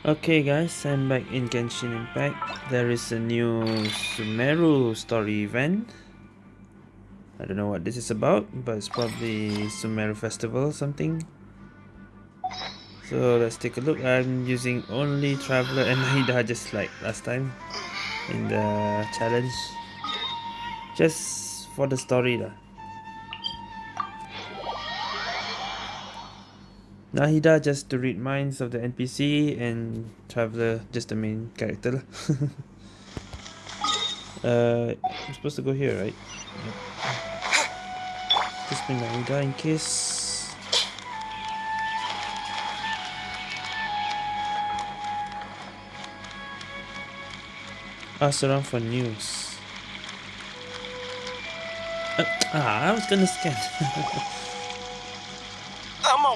Okay guys, I'm back in Genshin Impact. There is a new Sumeru story event. I don't know what this is about, but it's probably Sumeru Festival or something. So let's take a look. I'm using only Traveler and Nahida just like last time in the challenge. Just for the story lah. Nahida just to read minds of the NPC and Traveler just the main character. uh, I'm supposed to go here, right? Yep. Just bring Nahida in case. Ask around for news. Uh, ah, I was gonna scan.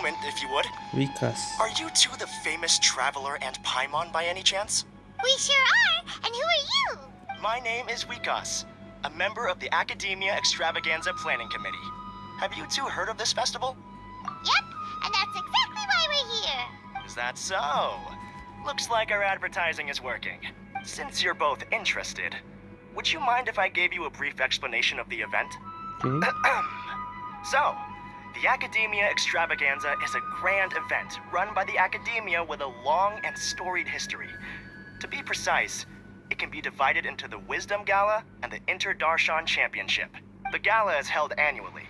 moment, if you would. Vikas. Are you two the famous Traveler and Paimon by any chance? We sure are, and who are you? My name is Vikas, a member of the Academia Extravaganza Planning Committee. Have you two heard of this festival? Yep, and that's exactly why we're here. Is that so? Looks like our advertising is working. Since you're both interested, would you mind if I gave you a brief explanation of the event? Okay. so, the Academia Extravaganza is a grand event run by the Academia with a long and storied history. To be precise, it can be divided into the Wisdom Gala and the Inter Darshan Championship. The gala is held annually.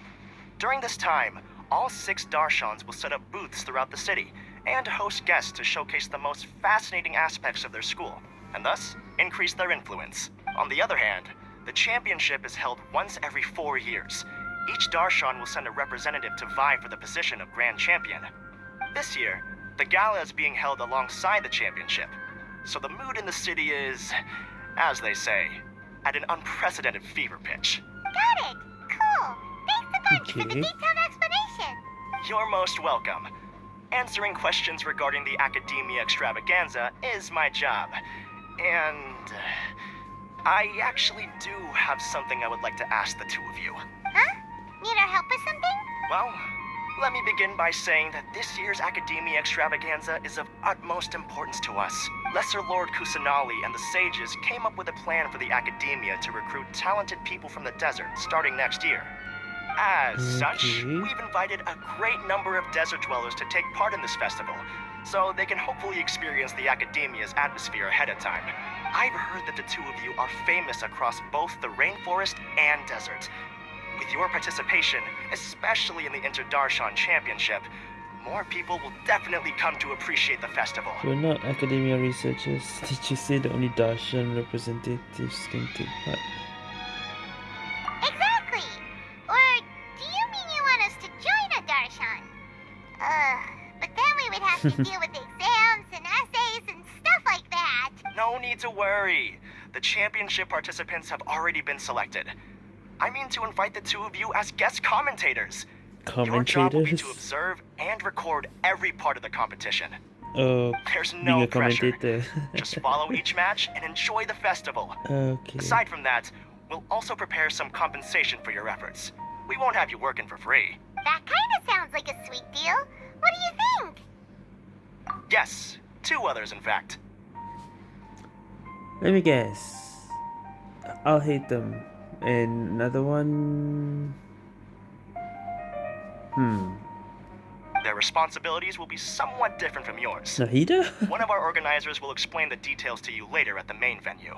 During this time, all six Darshans will set up booths throughout the city and host guests to showcase the most fascinating aspects of their school, and thus increase their influence. On the other hand, the championship is held once every four years each Darshan will send a representative to vie for the position of Grand Champion. This year, the gala is being held alongside the championship, so the mood in the city is, as they say, at an unprecedented fever pitch. Got it! Cool! Thanks a bunch okay. for the detailed explanation. You're most welcome. Answering questions regarding the Academia Extravaganza is my job. And... Uh, I actually do have something I would like to ask the two of you. Huh? Need our help with something? Well, let me begin by saying that this year's Academia Extravaganza is of utmost importance to us. Lesser Lord Kusanali and the Sages came up with a plan for the Academia to recruit talented people from the desert starting next year. As okay. such, we've invited a great number of desert dwellers to take part in this festival, so they can hopefully experience the Academia's atmosphere ahead of time. I've heard that the two of you are famous across both the rainforest and desert, with your participation, especially in the Inter-Darshan Championship, more people will definitely come to appreciate the festival. We're not academia researchers. Did you say that only Darshan representatives can take part? Exactly! Or do you mean you want us to join a Darshan? Uh, but then we would have to deal with exams and essays and stuff like that. No need to worry. The championship participants have already been selected. I mean to invite the two of you as guest commentators. Commentators? Your job will be to observe and record every part of the competition. Oh, There's no pressure. Just follow each match and enjoy the festival. Okay. Aside from that, we'll also prepare some compensation for your efforts. We won't have you working for free. That kind of sounds like a sweet deal. What do you think? Yes, two others in fact. Let me guess. Alhaitham. And another one... Hmm. Their responsibilities will be somewhat different from yours. Nahida? one of our organizers will explain the details to you later at the main venue.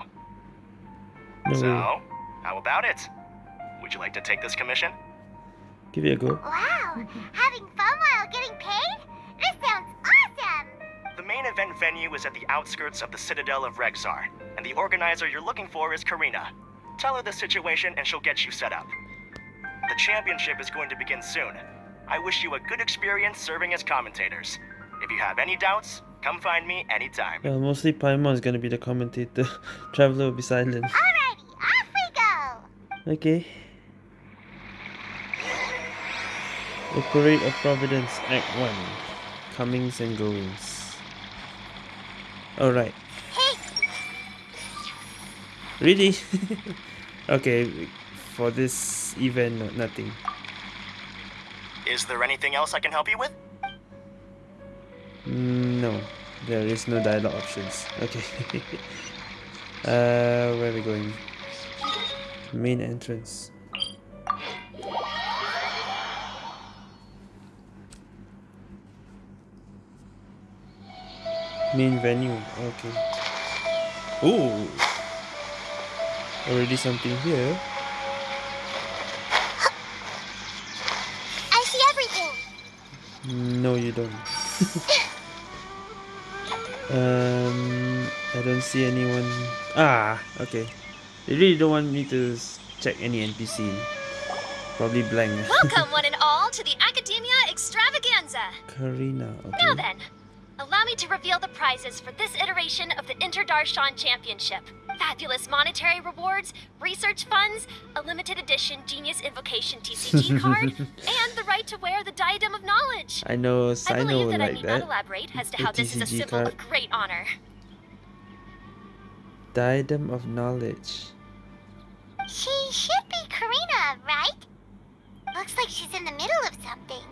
No so, way. how about it? Would you like to take this commission? Give it a go. Wow, having fun while getting paid? This sounds awesome! The main event venue is at the outskirts of the Citadel of Regzar, and the organizer you're looking for is Karina, Tell her the situation and she'll get you set up. The championship is going to begin soon. I wish you a good experience serving as commentators. If you have any doubts, come find me anytime. Yeah, mostly Paimon is gonna be the commentator. Traveler will be silent. Alrighty, off we go! Okay. The Parade of Providence, Act 1. Comings and goings. Alright. Really? okay, for this event, nothing. Is there anything else I can help you with? Mm, no, There is no dialogue options. Okay. uh, where are we going? Main entrance. Main venue. Okay. Oh. Already something here. I see everything. No, you don't. um, I don't see anyone. Ah, okay. They really don't want me to check any NPC. Probably blank. Welcome, one and all, to the Academia Extravaganza. Karina. Now then, allow me to reveal the prizes for this iteration of the Interdarshan Championship. Fabulous monetary rewards, research funds, a limited edition Genius Invocation TCG card, and the right to wear the Diadem of Knowledge. I know I Cyno believe will that I like need not elaborate as to The how this is a symbol card. of great honor. Diadem of Knowledge. She should be Karina, right? Looks like she's in the middle of something.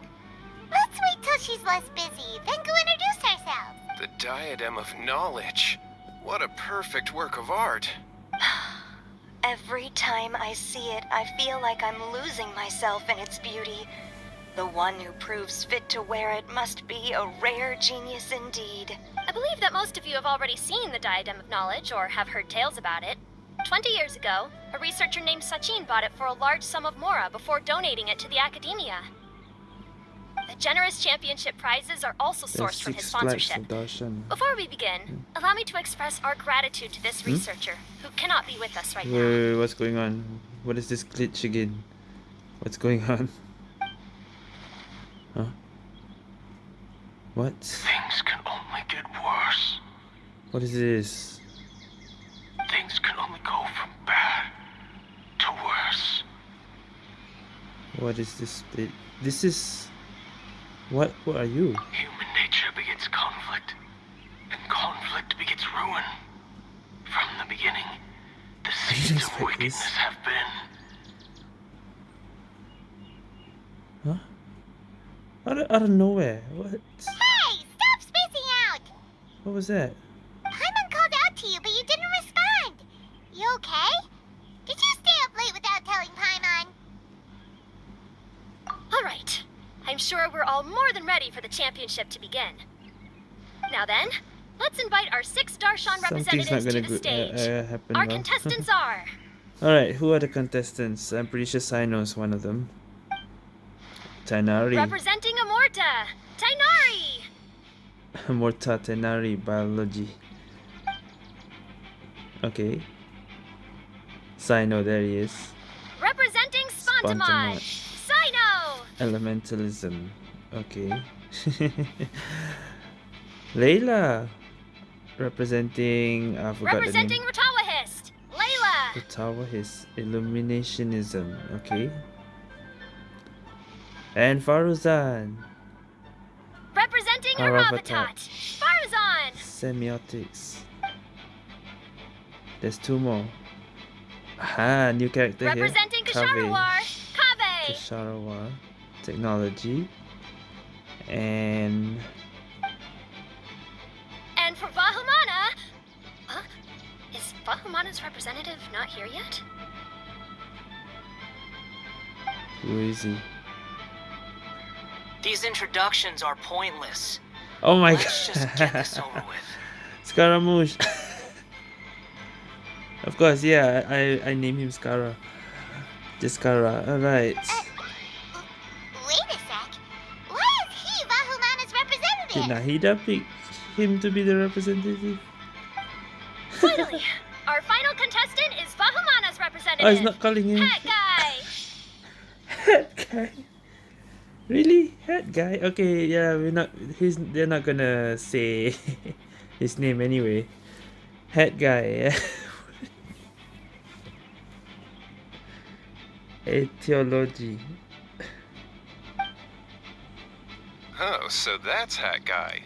Let's wait till she's less busy, then go introduce ourselves. The Diadem of Knowledge. What a perfect work of art. Every time I see it, I feel like I'm losing myself in its beauty. The one who proves fit to wear it must be a rare genius indeed. I believe that most of you have already seen the Diadem of Knowledge or have heard tales about it. Twenty years ago, a researcher named Sachin bought it for a large sum of mora before donating it to the Academia. The generous championship prizes are also sourced from his sponsorship. Before we begin, hmm? allow me to express our gratitude to this hmm? researcher, who cannot be with us right Wait, now. wait, wait, what's going on? What is this glitch again? What's going on? Huh? What? Things can only get worse. What is this? Things can only go from bad to worse. What is this? It, this is. What? What are you? Human nature begets conflict, and conflict begets ruin. From the beginning, the seeds of expect wickedness this. have been. Huh? Out of, out of nowhere. What? Hey, stop spacing out! What was that? Paimon called out to you, but you didn't respond. You okay? Did you stay up late without telling Paimon? All right. I'm sure we're all more than ready for the championship to begin. Now then, let's invite our six Darshan Something's representatives gonna to the stage. uh, uh, happen. Our contestants are Alright, who are the contestants? I'm pretty sure Cyno's one of them. Tighnari. representing Amurta, Tighnari, Morta Tighnari Biology. Okay. Cyno, there he is. representing Spantamad. Sino, Elementalism. Okay. Layla. Representing. Uh, I forgot representing the name. Layla, The Illuminationism. Okay. And Faruzan. representing Haravatat. Faruzan, Semiotics. There's two more. Aha, new character here. representing. Kshahrewar, Kaveh, Kshahrewar. Technology. And and for Vahumana. Huh? Is Vahumana's representative not here yet? who is he? These introductions are pointless. Oh my Let's just get this over with. Scaramouche. of course, yeah, I, I name him Scara. Just Scara. Alright. Uh, wait Did? Nahida pick him to be the representative? Finally, our final contestant is Vahumana's representative. Oh, he's not calling him Hat guy. head guy. Really? Head guy? Okay, yeah, we're not he's they're not gonna say his name anyway. Head guy, yeah. Etiology. Oh, so that's Hat Guy.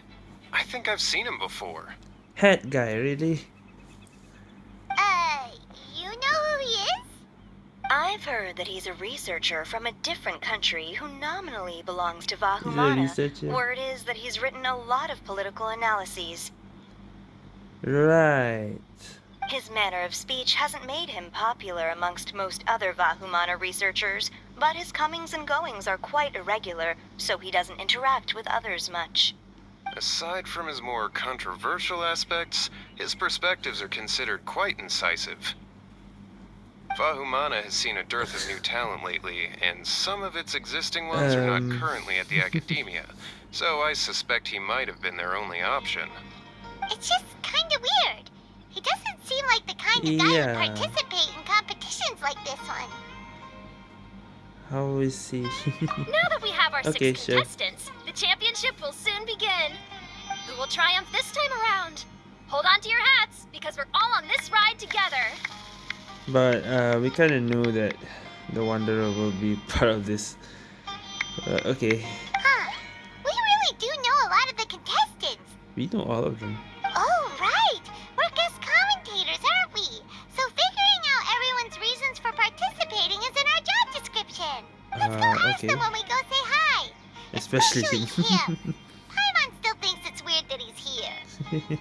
I think I've seen him before. Hat guy, really? Uh, you know who he is? I've heard that he's a researcher from a different country who nominally belongs to He's Vahumana. Word is that he's written a lot of political analyses. Right. His manner of speech hasn't made him popular amongst most other Vahumana researchers, but his comings and goings are quite irregular, so he doesn't interact with others much. Aside from his more controversial aspects, his perspectives are considered quite incisive. Vahumana has seen a dearth of new talent lately, and some of its existing ones are Um. not currently at the Academia, so I suspect he might have been their only option. It's just kinda weird. He doesn't seem like the kind of guy Yeah. who'd participate in competitions like this one. How is he? Now that we have our Okay, six sure. contestants, the championship will soon begin. Who will triumph this time around? Hold on to your hats, because we're all on this ride together. but uh, we kind of knew that the Wanderer will be part of this. Uh, okay, Huh. We really do know a lot of the contestants. we know all of them. Oh, right. We're guest commentators, aren't we? So figuring out everyone's reasons for participating is in our job description. Let's go Uh, ask okay. them when we go say hi. Especially Especially him. him. Paimon still thinks it's weird that he's here.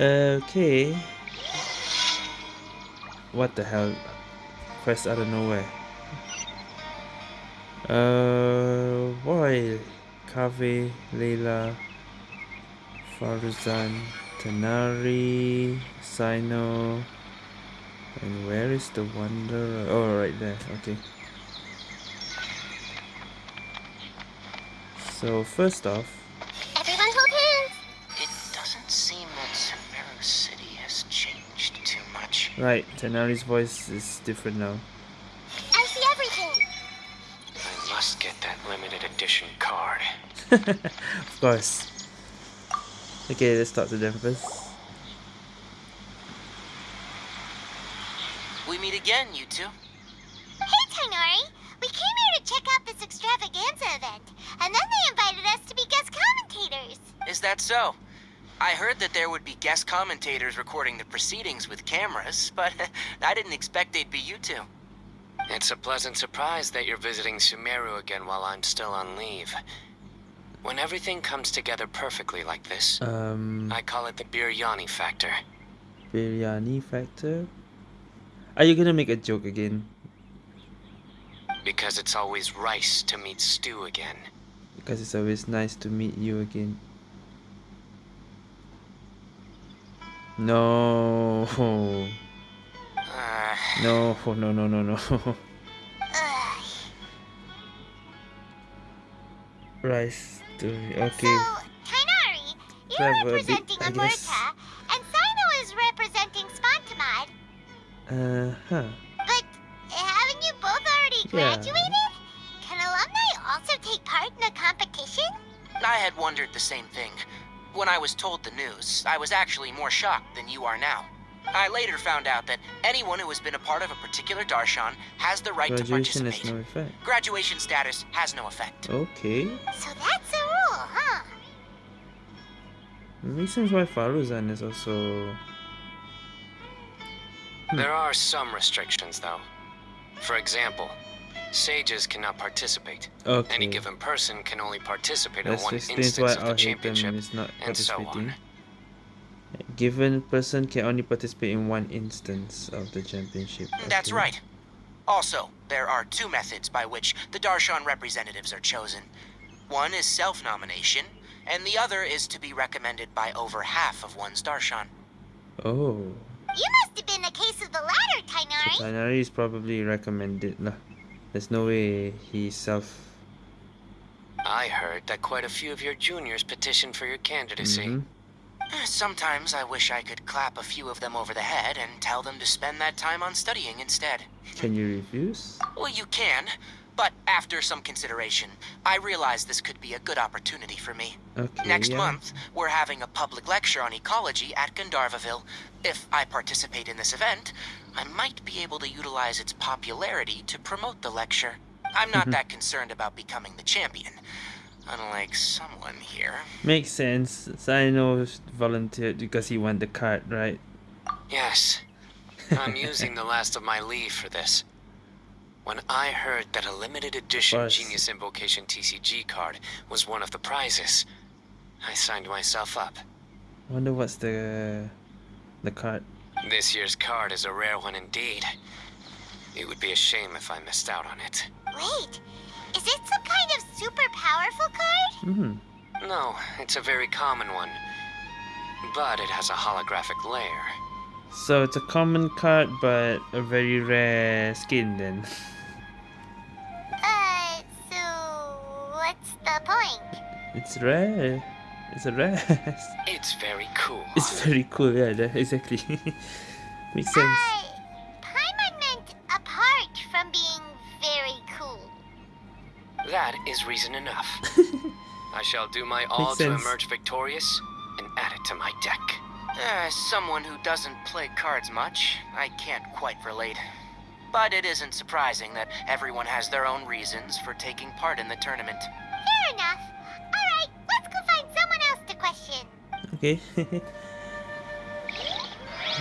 okay. What the hell? Quest out of nowhere. Uh, boy. Kaveh, Layla, Faruzan, Tighnari, Cyno. And where is the Wanderer? Oh, right there. Okay. So, first off, Everyone hold hands. It doesn't seem that Sumeru City has changed too much. right, Tighnari's voice is different now. I see everything. I must get that limited edition card. of course. Okay, let's talk to them first. We meet again, you two. Hey, Tighnari. We came here to check out this extravaganza event, and then they invited us to be guest commentators. Is that so? I heard that there would be guest commentators recording the proceedings with cameras, but I didn't expect they'd be you two. It's a pleasant surprise that you're visiting Sumeru again while I'm still on leave. When everything comes together perfectly like this, Um, I call it the biryani factor. biryani factor. Are you gonna make a joke again? Because it's always rice to meet stew again. Because it's always nice to meet you again. No, Uh, no, no, no, no, no. Rice to okay. So, Tighnari, you're Clever, a bit, representing I. Amurta, and Cyno is representing Spantamad. Uh huh. But haven't you both already Yeah. graduated? Can alumni also take part in the competition? I had wondered the same thing. When I was told the news, I was actually more shocked than you are now. I later found out that anyone who has been a part of a particular darshan has the right to participate. has no effect. Graduation status has no effect. Okay. So that's a rule, huh? Makes sense why Faruzan is also. Hmm. There are some restrictions, though. For example, sages cannot participate. Okay. Any given person can only participate in That one explains instance why of the our Hatem championship, is not and so participating. On. Given person can only participate in one instance of the championship. That's right. Also, there are two methods by which the Darshan representatives are chosen. One is self-nomination, and the other is to be recommended by over half of one's Darshan. Oh. You must have been the case of the latter, So Tighnari. Tighnari is probably recommended lah. There's no way he self. I heard that quite a few of your juniors petitioned for your candidacy. Mhm. Eh, sometimes I wish I could clap a few of them over the head and tell them to spend that time on studying instead. Can you refuse? Well, you can, but after some consideration, I realize this could be a good opportunity for me. Okay. Next yeah. month, we're having a public lecture on ecology at Gandharvaville. If I participate in this event, I might be able to utilize its popularity to promote the lecture. I'm not mm-hmm. that concerned about becoming the champion, unlike someone here. Makes sense. Cyno volunteered because he won the card, right? Yes. I'm using the last of my leave for this. When I heard that a limited edition course. Genius Invocation TCG card was one of the prizes, I signed myself up. Wonder what's the the card. This year's card is a rare one indeed. It would be a shame if I missed out on it. Wait, is it some kind of super powerful card? Mm-hmm. No, it's a very common one. But it has a holographic layer. So it's a common card, but a very rare skin then. Uh, so what's the point? It's rare. It's a rare. It's very cool. it's very cool. Yeah, exactly. Makes sense. Uh, That is reason enough. I shall do my all Makes to sense. emerge victorious and add it to my deck. As someone who doesn't play cards much, I can't quite relate. But it isn't surprising that everyone has their own reasons for taking part in the tournament. Fair enough. Alright, let's go find someone else to question. Okay.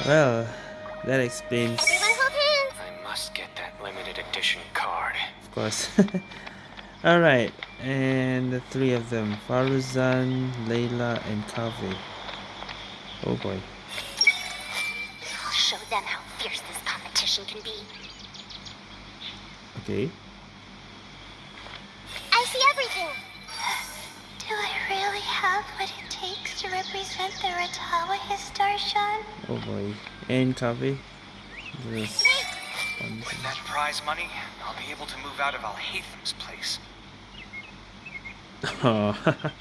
well, that explains, Everyone hold hands. I must get that limited edition card. of course. Alright, and the three of them Faruzan, Layla, and Kaveh. Oh boy. I'll show them how fierce this competition can be. Okay. I see everything. Do I really have what it takes to represent the Rtawahist Darshan? Oh boy. And Kaveh. This. With that prize money, I'll be able to move out of Alhaitham's place. Oh.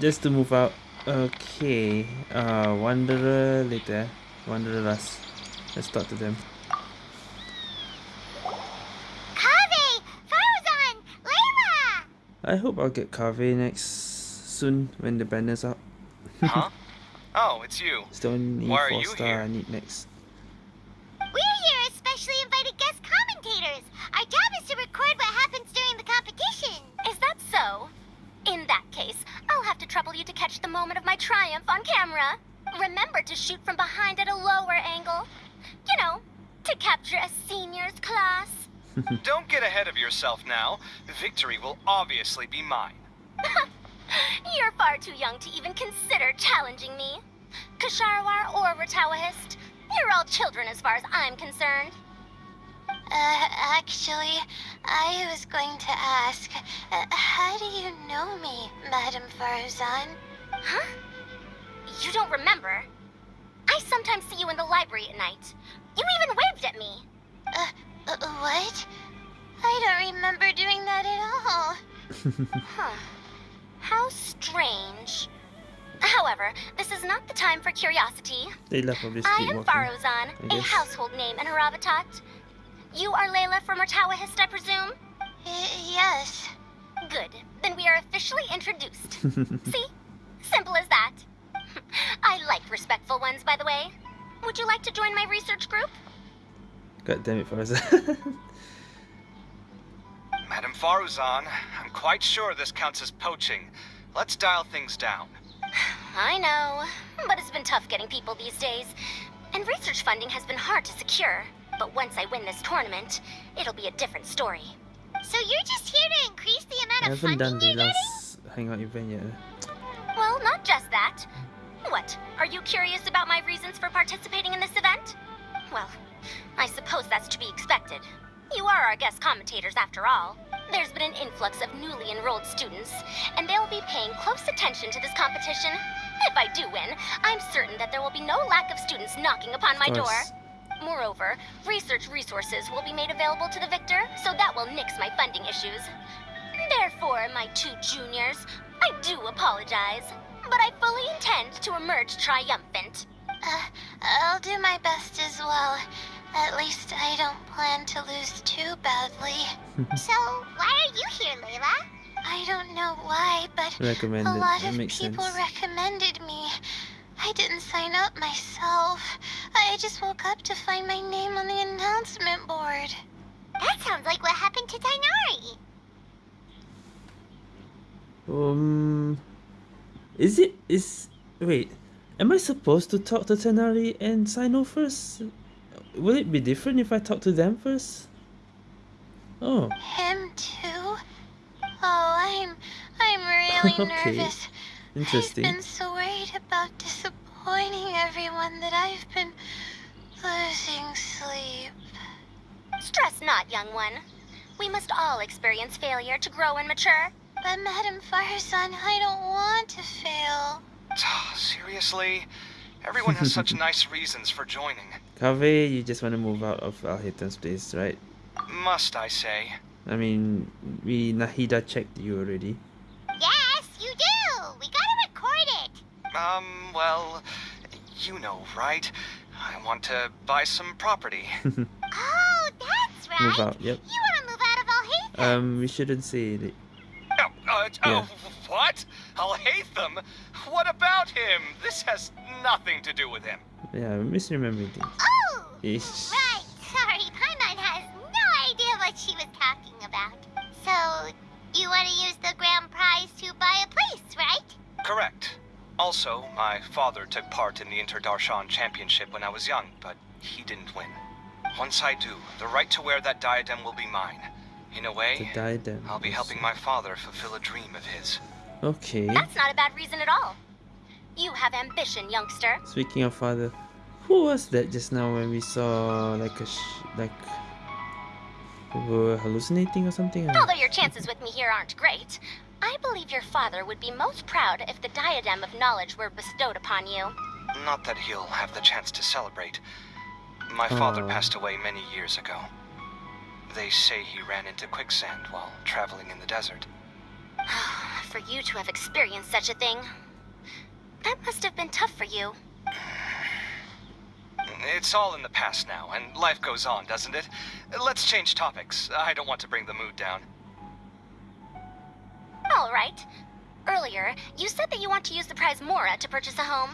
Just to move out. Okay. Uh, Wanderer later. Wanderer last. Let's talk to them. Kaveh! Faruzan! Layla! I hope I'll get Kaveh next soon when the banner's out. Huh? oh, it's you. Still need Why are four you star. here? I need next. That? In that case, I'll have to trouble you to catch the moment of my triumph on camera. Remember to shoot from behind at a lower angle. You know, to capture a seniors class. Don't get ahead of yourself now. The victory will obviously be mine. You're far too young to even consider challenging me. Kshahrewar or Rtawahist, you're all children as far as I'm concerned. Uh, actually, I was going to ask, uh, how do you know me, Madame Faruzan? Huh? You don't remember? I sometimes see you in the library at night. You even waved at me. Uh, uh, what? I don't remember doing that at all. Huh. How strange. However, this is not the time for curiosity. They love probably I am walking. Faruzan, I a guess. household name in Haravatat. You are Layla from Rtawahist, I presume? Y- yes. Good. Then we are officially introduced. See? Simple as that. I like respectful ones, by the way. Would you like to join my research group? God damn it, Faruzan. Madam Faruzan, I'm quite sure this counts as poaching. Let's dial things down. I know, but it's been tough getting people these days. And research funding has been hard to secure. But once I win this tournament, it'll be a different story. So you're just here to increase the I amount of haven't done funding the you're getting? last hangout event yet. Well, not just that. What? Are you curious about my reasons for participating in this event? Well, I suppose that's to be expected. You are our guest commentators after all. There's been an influx of newly enrolled students, and they'll be paying close attention to this competition. If I do win, I'm certain that there will be no lack of students knocking upon my door. Course. Moreover, research resources will be made available to the victor, so that will nix my funding issues. Therefore, my two juniors, I do apologize, but I fully intend to emerge triumphant. Uh, I'll do my best as well. At least I don't plan to lose too badly. So, why are you here, Layla? I don't know why, but Recommended. a lot of people sense. recommended me. I didn't sign up myself. I just woke up to find my name on the announcement board. That sounds like what happened to Tighnari. Um, is it is wait? Am I supposed to talk to Tighnari and Cyno first? Will it be different if I talk to them first? Oh, Him too? Oh, I'm I'm really Okay. nervous. Interesting. I've been so worried about disappointing everyone that I've been losing sleep. Stress not, young one. We must all experience failure to grow and mature. But Madame Faruzan, I don't want to fail. Seriously? Everyone has such nice reasons for joining. Kaveh, you just want to move out of Alhaitham's place, right? Must I say? I mean, we Nahida checked you already. Yes, you do. We gotta record it. Um, well, you know, right? I want to buy some property. Oh, that's right. Move out, yep. You wanna move out of Alhaitham? Um, we shouldn't say it. Oh, uh, Yeah. oh, what? Alhaitham. What about him? This has nothing to do with him. Yeah, I'm misremembering things. Oh, Ish. right. Sorry, Paimon has no idea what she was talking about. So, you want to use the grand prize to buy a place, right? Correct. Also, my father took part in the Interdarshan Championship when I was young, but he didn't win. Once I do, the right to wear that diadem will be mine. In a The way, diadem. I'll be helping my father fulfill a dream of his. Okay. That's not a bad reason at all. You have ambition, youngster. Speaking of father, who was that just now when we saw like a sh like we were hallucinating or something? Although your chances with me here aren't great, I believe your father would be most proud if the diadem of knowledge were bestowed upon you. Not that he'll have the chance to celebrate. My father Oh. passed away many years ago. They say he ran into quicksand while traveling in the desert. for you to have experienced such a thing. That must have been tough for you. It's all in the past now, and life goes on, doesn't it? Let's change topics. I don't want to bring the mood down. All right. Earlier, you said that you want to use the prize Mora to purchase a home.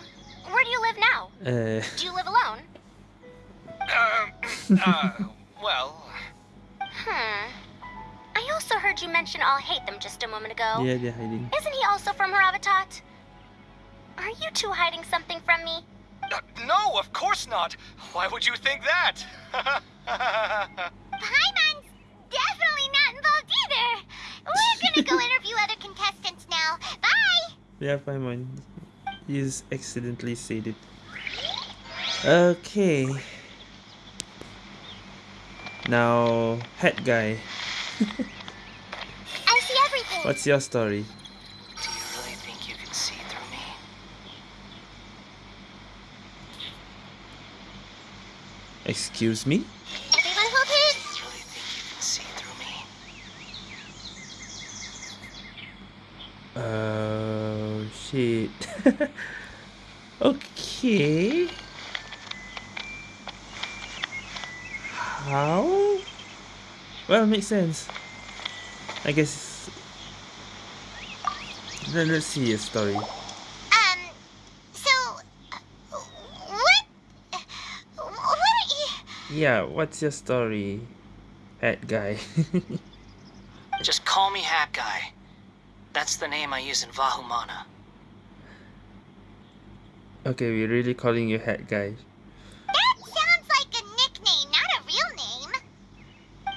Where do you live now? Uh, Do you live alone? Uh, uh, well, Hmm. I also heard you mention Alhaitham just a moment ago. yeah, they're hiding. Isn't he also from Haravatat? Are you two hiding something from me? No, of course not. Why would you think that? Paimon's definitely not involved either. We're gonna go interview other contestants now. Bye. Yeah, Paimon. He's accidentally said it. Okay. Now, head guy. I see everything. What's your story? Do you really think you can see through me? Excuse me? Everyone hold Do his. you really think you can see through me? Oh shit. okay. How? Well, makes sense. I guess. Let, let's see a story. Um. So, uh, what? uh, What are you? Yeah, what's your story, head guy? Just call me Hat Guy. That's the name I use in Vahumana. okay, we're really calling you Hat guy. That sounds like a nickname, not a real name.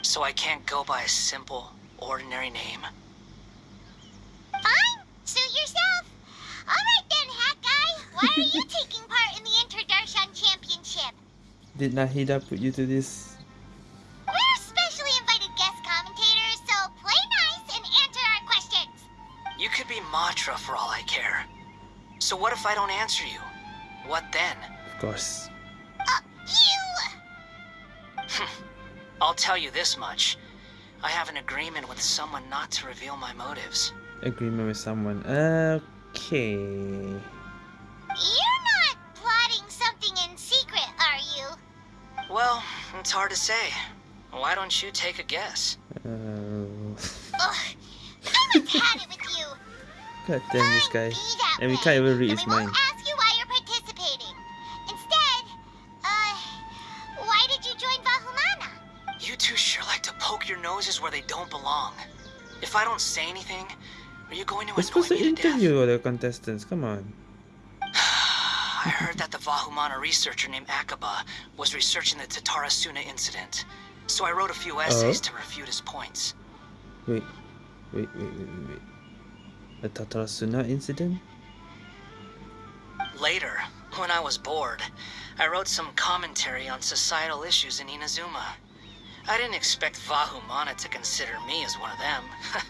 So I can't go by a simple, ordinary name. Fine. Suit yourself. All right then, Hat Guy. Why are you taking part in the Interdarshan Championship? Did Nahida put you to this? We're specially invited guest commentators, so play nice and answer our questions. You could be Matra for all I care. So what if I don't answer you? What then? Of course. Uh, you. I'll tell you this much. I have an agreement with someone not to reveal my motives. Agreement with someone. Okay. It's hard to say. Why don't you take a guess? Uh, Ugh. Someone's had it with you. God damn this guy. Fine, be that And we way. can't even read Then his we mind. won't ask you why you're participating. Instead, uh, why did you join Vahumana? You two sure like to poke your noses where they don't belong. If I don't say anything, are you going to We're annoy supposed to me to death? interview the contestants. Come on. I heard that the Vahumana researcher named Akaba was researching the Tatarasuna incident. So I wrote a few uh-huh. essays Oh. to refute his points. Wait. Wait, wait, wait, wait, wait. The Tatarasuna incident? Later, when I was bored, I wrote some commentary on societal issues in Inazuma. I didn't expect Vahumana to consider me as one of them.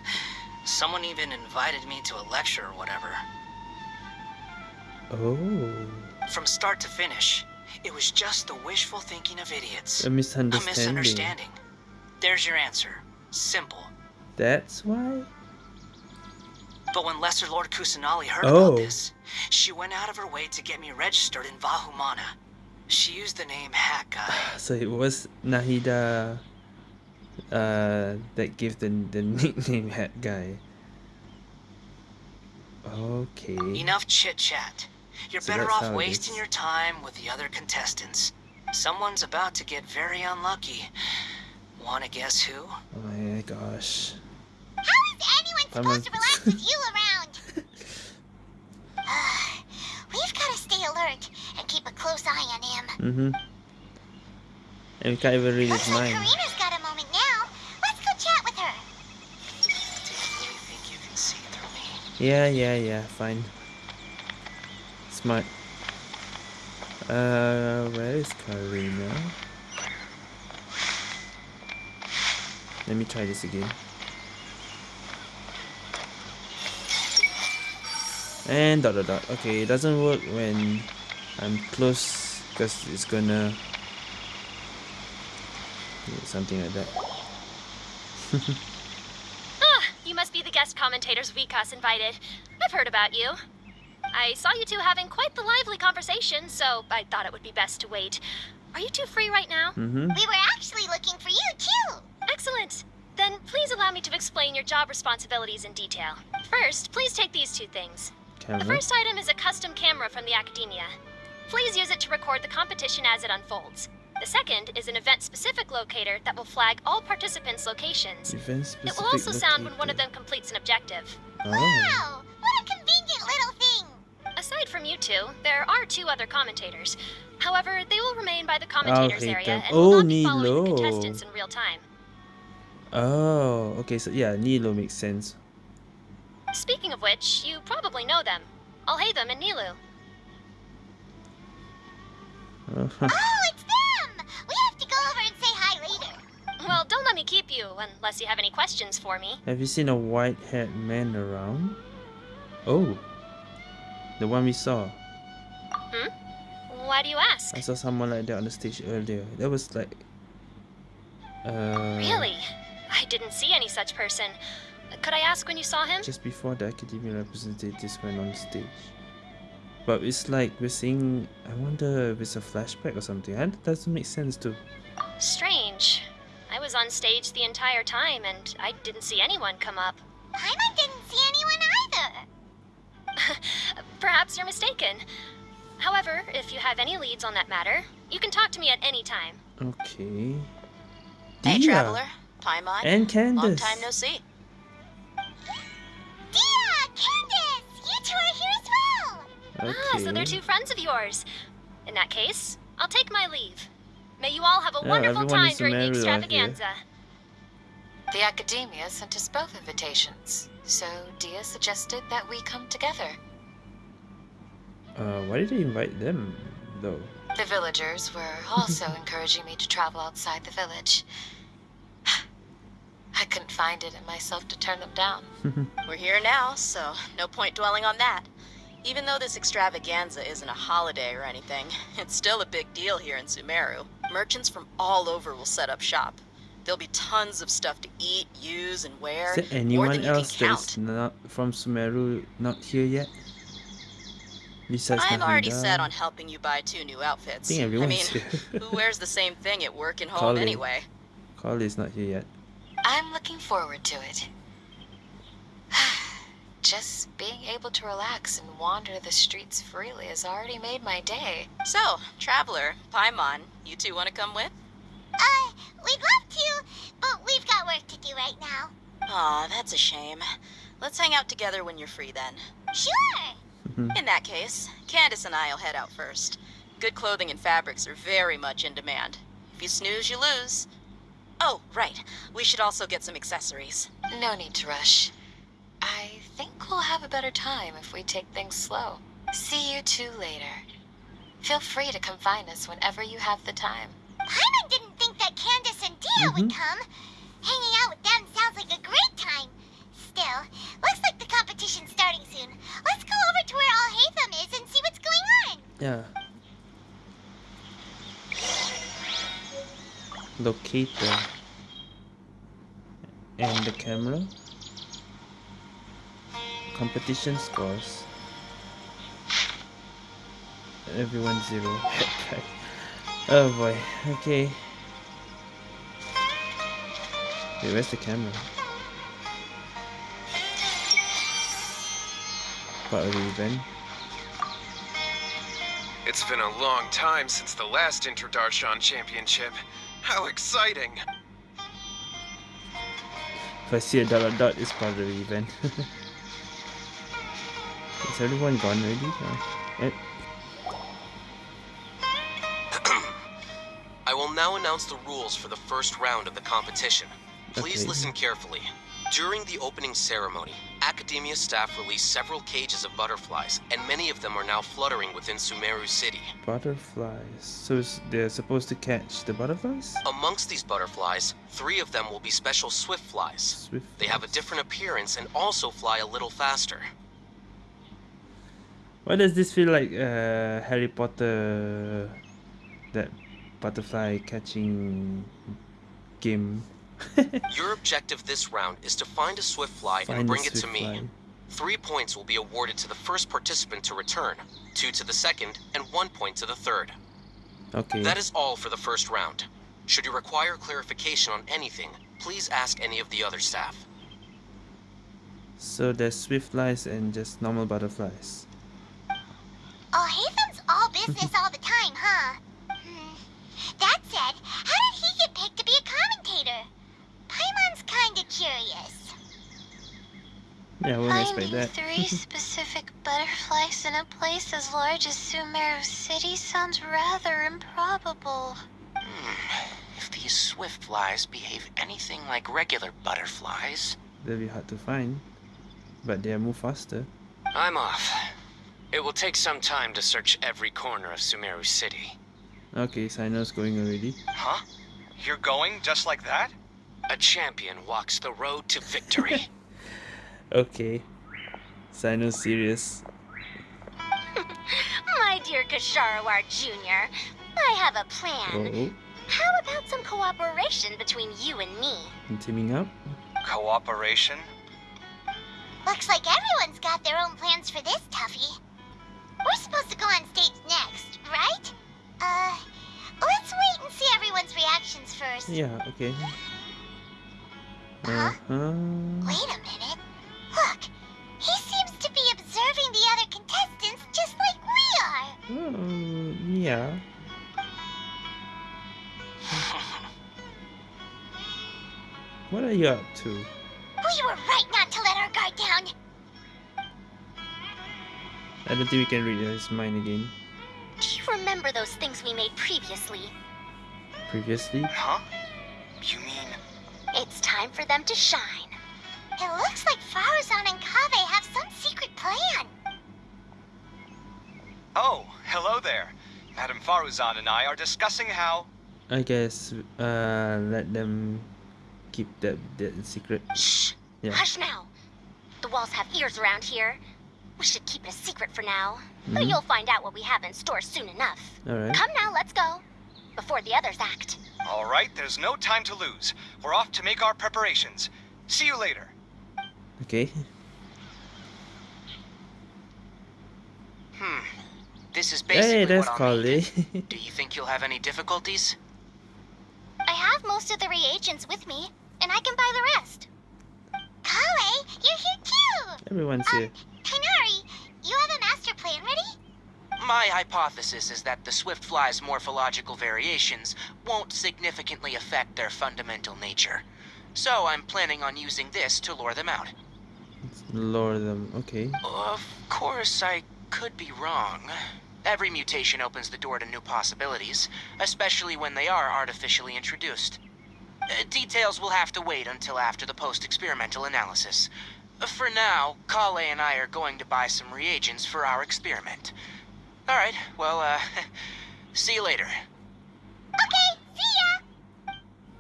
Someone even invited me to a lecture or whatever. Oh, From start to finish, it was just the wishful thinking of idiots. a misunderstanding. A misunderstanding. There's your answer. Simple. That's why? But when Lesser Lord Kusanali heard Oh. about this, she went out of her way to get me registered in Vahumana. She used the name Hat Guy. So it was Nahida uh, that gave the, the nickname Hat Guy. Okay. Enough chit chat. You're So better off wasting your time with the other contestants. Someone's about to get very unlucky. Wanna guess who? Oh my gosh. How is anyone I'm supposed to relax with you around? Ah, We've got to stay alert and keep a close eye on him. Mm-hmm. And we can't even read his like mind. Karina's got a moment now. Let's go chat with her. Do you really think you can see through me? Yeah, yeah, yeah, fine. Smart. Uh, where is Karina? Let me try this again. And dot dot dot. Okay, it doesn't work when I'm close because it's gonna something like that. Ah, you must be the guest commentators Vikas invited. I've heard about you. I saw you two having quite the lively conversation, so I thought it would be best to wait. Are you two free right now? Mm-hmm. We were actually looking for you, too. Excellent. Then please allow me to explain your job responsibilities in detail. First, please take these two things. The first item is a custom camera from the Academia. Please use it to record the competition as it unfolds. The second is an event-specific locator that will flag all participants' locations. Event It will also sound when one of them completes an objective. Oh. Wow, what a convenient little thing. Aside from you two, there are two other commentators. However, they will remain by the commentators area them. and will Oh, not be following the contestants in real time. Oh, okay, so yeah, Nilou makes sense. Speaking of which, you probably know them. Alhaitham in Nilou. Uh-huh. Oh, it's them. We have to go over and say hi later. Well, don't let me keep you unless you have any questions for me. Have you seen a white haired man around? Oh, the one we saw. Hmm? Why do you ask? I saw someone like that on the stage earlier. That was like. Uh, Really? I didn't see any such person. Could I ask when you saw him? Just before the academia representatives went on stage. But it's like we're seeing. I wonder if it's a flashback or something. That doesn't make sense too. Strange. I was on stage the entire time and I didn't see anyone come up. Paimon didn't see anyone either. Perhaps you're mistaken. However, if you have any leads on that matter, you can talk to me at any time. Okay. Hey, Dehya traveler. Paimon. And Candace. Long time no see. Dehya, Candace, you two are here as well. Okay. Ah, so they're two friends of yours. In that case, I'll take my leave. May you all have a Yeah, wonderful everyone time during the married out here. extravaganza. The Academia sent us both invitations, so Dehya suggested that we come together. Uh, why did they invite them though? The villagers were also encouraging me to travel outside the village. I couldn't find it in myself to turn them down. We're here now, so no point dwelling on that. Even though this extravaganza isn't a holiday or anything, it's still a big deal here in Sumeru. Merchants from all over will set up shop. There'll be tons of stuff to eat, use, and wear. Is there anyone you else that's not from Sumeru not here yet? Besides I'm already Nahida? set on helping you buy two new outfits. I mean, who wears the same thing at work and home Colin. anyway? Collei's not here yet. I'm looking forward to it. Just being able to relax and wander the streets freely has already made my day. So, traveler, Paimon, you two want to come with? Uh, we'd love to, but we've got work to do right now. Aw, that's a shame. Let's hang out together when you're free then. Sure. In that case, Candace and I'll head out first. Good clothing and fabrics are very much in demand. If you snooze, you lose. Oh, right. We should also get some accessories. No need to rush. I think we'll have a better time if we take things slow. See you two later. Feel free to come find us whenever you have the time. Paimon didn't think that Candace and Dehya would mm-hmm. come. Hanging out with them sounds like a great time. Still, looks like the competition's starting soon. Let's go over to where Alhaitham is and see what's going on. Yeah. Locator. And the camera. Competition scores. Everyone zero. oh boy. Okay. Wait, where's the camera? Part of the event. It's been a long time since the last Interdarshan Championship. How exciting! If I see a dot dot dot, it's part of the event. Is everyone gone already? Uh, will now announce the rules for the first round of the competition. Please Okay. listen carefully. During the opening ceremony, Academia staff released several cages of butterflies, and many of them are now fluttering within Sumeru City. butterflies. So they're supposed to catch the butterflies? Amongst these butterflies, three of them will be special swift flies. Swift They have a different appearance and also fly a little faster. Why does this feel like uh, Harry Potter, that butterfly catching game? Your objective this round is to find a swift fly Find and bring it to me. fly. Three points will be awarded to the first participant to return, two to the second, and one point to the third. Okay. That is all for the first round. Should you require clarification on anything, please ask any of the other staff. So there's swift flies and just normal butterflies. Oh, Alhaitham's all business all the time, huh? Hmm. That said, how did he get picked to be a commentator? Paimon's kinda curious. Yeah, I wouldn't expect Finding that. three specific butterflies in a place as large as Sumeru City sounds rather improbable. If these swift flies behave anything like regular butterflies, They'll be hard to find. But they'll move faster. I'm off. It will take some time to search every corner of Sumeru City. Okay, Cyno's going already. Huh? You're going just like that? A champion walks the road to victory. Okay. Cyno's serious. My dear Kshahrewar Jr., I have a plan. Oh, How about some cooperation between you and me? and teaming up? Cooperation? Looks like everyone's got their own plans for this, Tuffy. We're supposed to go on stage next, right? Uh, let's wait and see everyone's reactions first. Yeah, okay. Huh? Uh-huh. Wait a minute. Look, he seems to be observing the other contestants just like we are. Oh, yeah. What are you up to? We were right not to let our guard down. I don't think we can read his mind again. Do you remember those things we made previously? Previously? Huh? You mean... It's time for them to shine. It looks like Faruzan and Kaveh have some secret plan. Oh, hello there. Madame Faruzan and I are discussing how... I guess uh let them keep that that secret. Shh. Yeah. Hush now. The walls have ears around here. We should keep it a secret for now. But Mhm. you'll find out what we have in store soon enough. Alright. Come now, let's go. Before the others act. All right, there's no time to lose. We're off to make our preparations. See you later. Okay. hmm. This is basically Hey, that's what I'll need. Collei. Do you think you'll have any difficulties? I have most of the reagents with me, and I can buy the rest. Collei, you're here too! Everyone's here. Tighnari, you have a master plan ready? My hypothesis is that the swift fly's morphological variations won't significantly affect their fundamental nature. So I'm planning on using this to lure them out. Lure them. Okay. Of course, I could be wrong. Every mutation opens the door to new possibilities, especially when they are artificially introduced. Uh, details will have to wait until after the post-experimental analysis. For now, Collei and I are going to buy some reagents for our experiment. Alright, well, uh, see you later. Okay, see ya!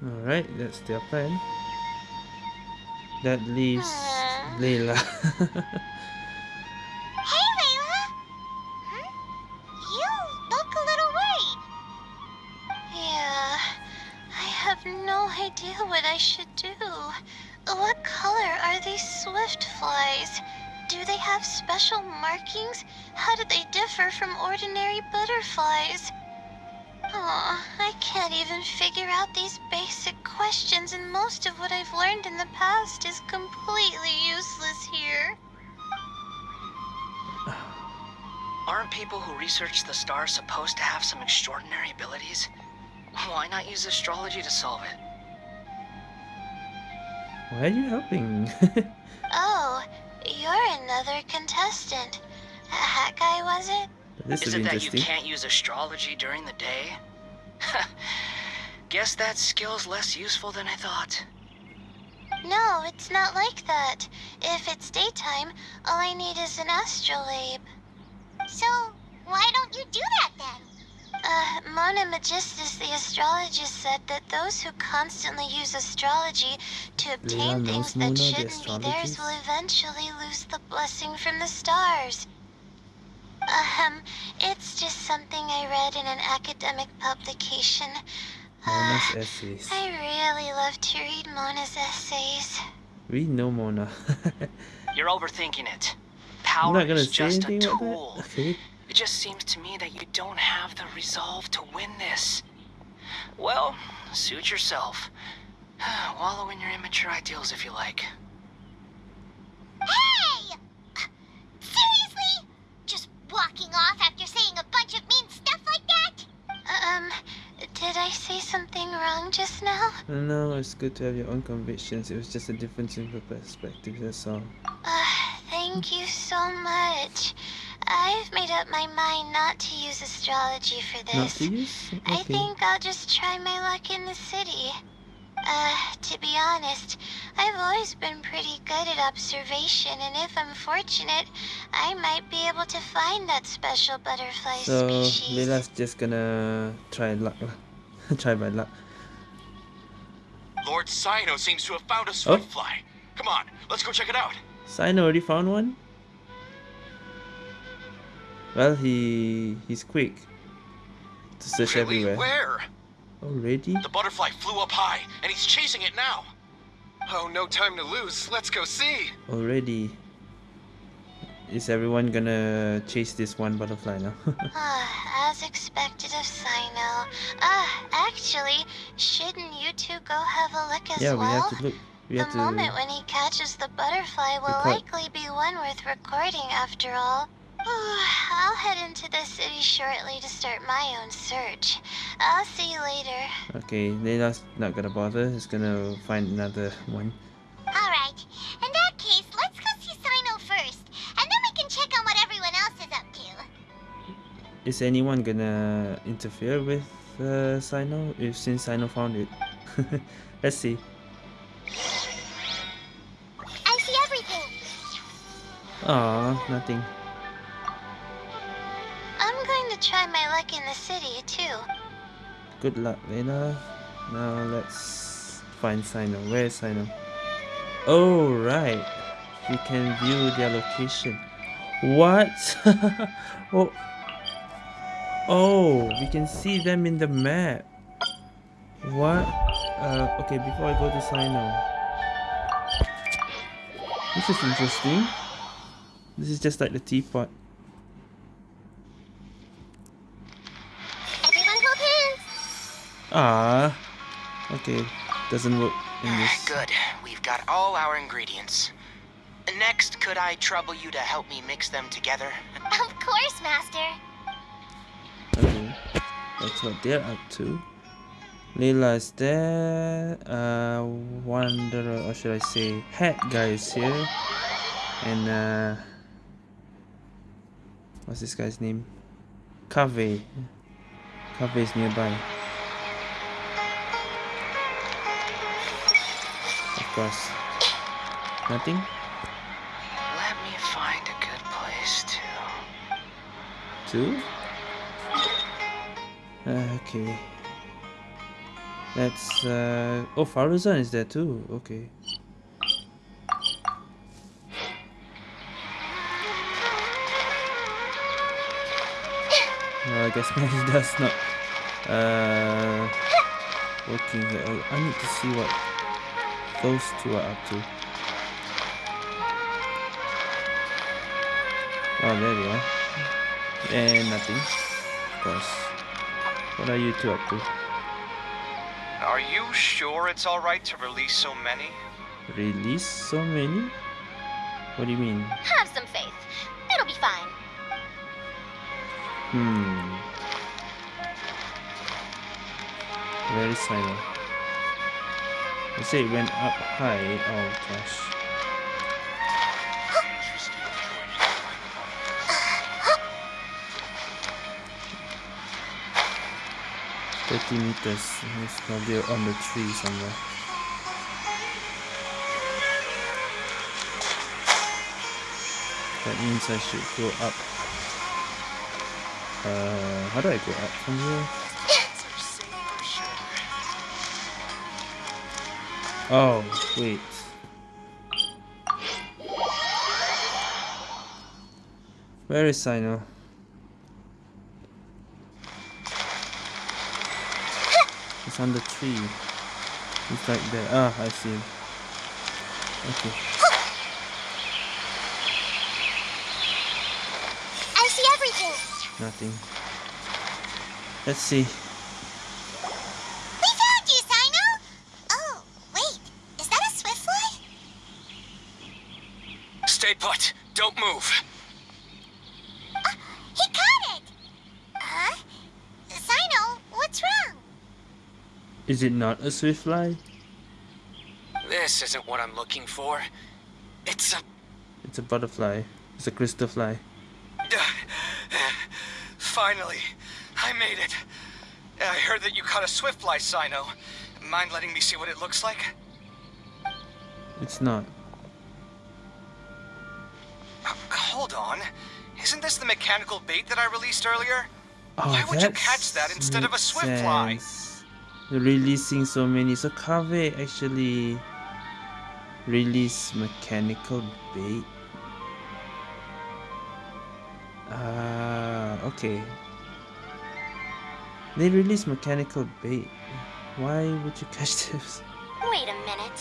Alright, that's their plan. That leaves Layla. Hey, Layla! Hmm? You look a little worried. Yeah, I have no idea what I should do. Oh, what color are these swift flies? Do they have special markings? How do they differ from ordinary butterflies? Aw, I can't even figure out these basic questions, and most of what I've learned in the past is completely useless here. Aren't people who research the stars supposed to have some extraordinary abilities? Why not use astrology to solve it? Why are you helping? Oh, you're another contestant. That guy, was it? this Is it that you can't use astrology during the day? Guess that skill's less useful than I thought. No, it's not like that. If it's daytime, all I need is an astrolabe. So, why don't you do that then? Uh, Mona Megistus, the astrologist, said that those who constantly use astrology to obtain Layla things knows Mona, that shouldn't be theirs will eventually lose the blessing from the stars. Ahem, it's just something I read in an academic publication. Mona's essays. I really love to read Mona's essays. We know Mona. You're overthinking it. I'm Power not gonna is say just a anything about tool. That. Okay. It just seems to me that you don't have the resolve to win this. Well, suit yourself. Wallow in your immature ideals if you like. Hey! Seriously? Just walking off after saying a bunch of mean stuff like that? Um, did I say something wrong just now? No, it's good to have your own convictions. It was just a difference in perspective, that's all. Uh, thank you so much. I've made up my mind not to use astrology for this. Not to use? I think I'll just try my luck in the city. Uh, to be honest, I've always been pretty good at observation, and if I'm fortunate, I might be able to find that special butterfly So, species. Layla's just gonna try luck lah. try my luck. Lord Cyno seems to have found a Oh. swiftfly. Come on, let's go check it out. Cyno already found one? Well, he he's quick to search Really? everywhere. Where? Already? The butterfly flew up high, and he's chasing it now. Oh, no time to lose. Let's go see. Already. Is everyone gonna chase this one butterfly now? Ah, as expected of Cyno. Ah, actually, shouldn't you two go have a look as yeah, we well? have to look. We the have to. moment when he catches the butterfly will Record. likely be one worth recording after all. I'll head into the city shortly to start my own search. I'll see you later. Okay, Layla's not gonna bother. He's gonna find another one. Alright, in that case, let's go see Cyno first, and then we can check on what everyone else is up to. Is anyone gonna interfere with uh, Cyno? If since Cyno found it, let's see. I see everything. Aw, nothing. To try my luck in the city, too. Good luck, Layla. Now let's find Cyno. Where is Cyno? Oh, right. We can view their location. What? oh. Oh, we can see them in the map. What? Uh, okay, before I go to Cyno. This is interesting. This is just like the teapot. Everyone hold hands. Ah. Okay, doesn't work in this. Good. We've got all our ingredients. Next, could I trouble you to help me mix them together? Of course, Master. Okay, that's what they're up to. Layla is there. Uh, Wanderer, or should I say, Hat guy is here. And uh, what's this guy's name? Cave. Cave is nearby. Nothing? Let me find a good place to. To? Uh, okay. That's uh oh Faruzan is there too. Okay. No, I guess that's not uh working here. I need to see what those two are up to. Oh, there they are. And nothing. Of course. What are you two up to? Are you sure it's alright to release so many? Release so many? What do you mean? Have some faith. It'll be fine. Hmm. Very silent. They say it went up high. Oh gosh. Thirty meters. It's probably on the tree somewhere. That means I should go up. Uh, how do I go up from here? Oh, wait. Where is Cyno? It's on the tree. It's right there. Ah, I see. Okay. I see everything. Nothing. Let's see. We found you, Cyno. Oh, wait. Is that a swift fly? Stay put. Don't move. Uh, he caught it. Huh? Cyno, what's wrong? Is it not a swift fly? This isn't what I'm looking for. It's a It's a butterfly. It's a crystal fly. Uh, finally, I made it. I heard that you caught a swiftfly, Cyno. Mind letting me see what it looks like? It's not. On. Isn't this the mechanical bait that I released earlier? Oh, Why would you catch that instead of a makes swift fly? sense. They're releasing so many. So Kaveh actually release mechanical bait. Ah, okay. They release mechanical bait. Why would you catch this? Wait a minute.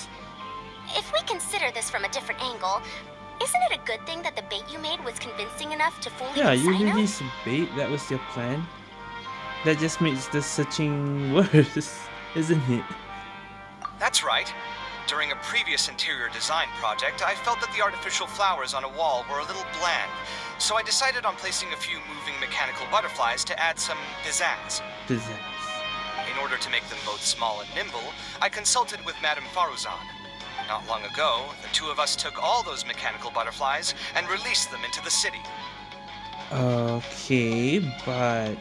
If we consider this from a different angle, isn't it a good thing that the bait you made was convincing enough to fool Yeah, even you Cyno? release bait. That was your plan. That just makes the searching worse, isn't it? That's right. During a previous interior design project, I felt that the artificial flowers on a wall were a little bland, so I decided on placing a few moving mechanical butterflies to add some pizzazz. Pizzazz. In order to make them both small and nimble, I consulted with Madame Faruzan. Not long ago, the two of us took all those mechanical butterflies and released them into the city. Okay, but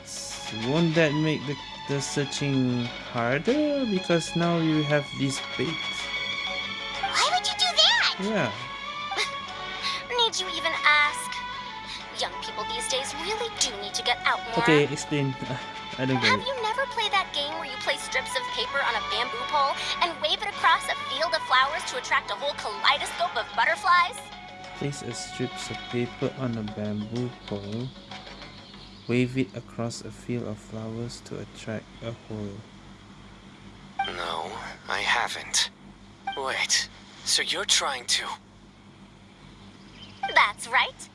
won't that make the, the searching harder? Because now you have these baits. Why would you do that? Yeah. Need you even ask? Young people these days really do need to get out more. Okay, explain. I don't get Have it. you never played that game where you place strips of paper on a bamboo pole and wave it across a field of flowers to attract a whole kaleidoscope of butterflies? Place a strips of paper on a bamboo pole. Wave it across a field of flowers to attract a whole. No, I haven't. Wait, so you're trying to... That's right.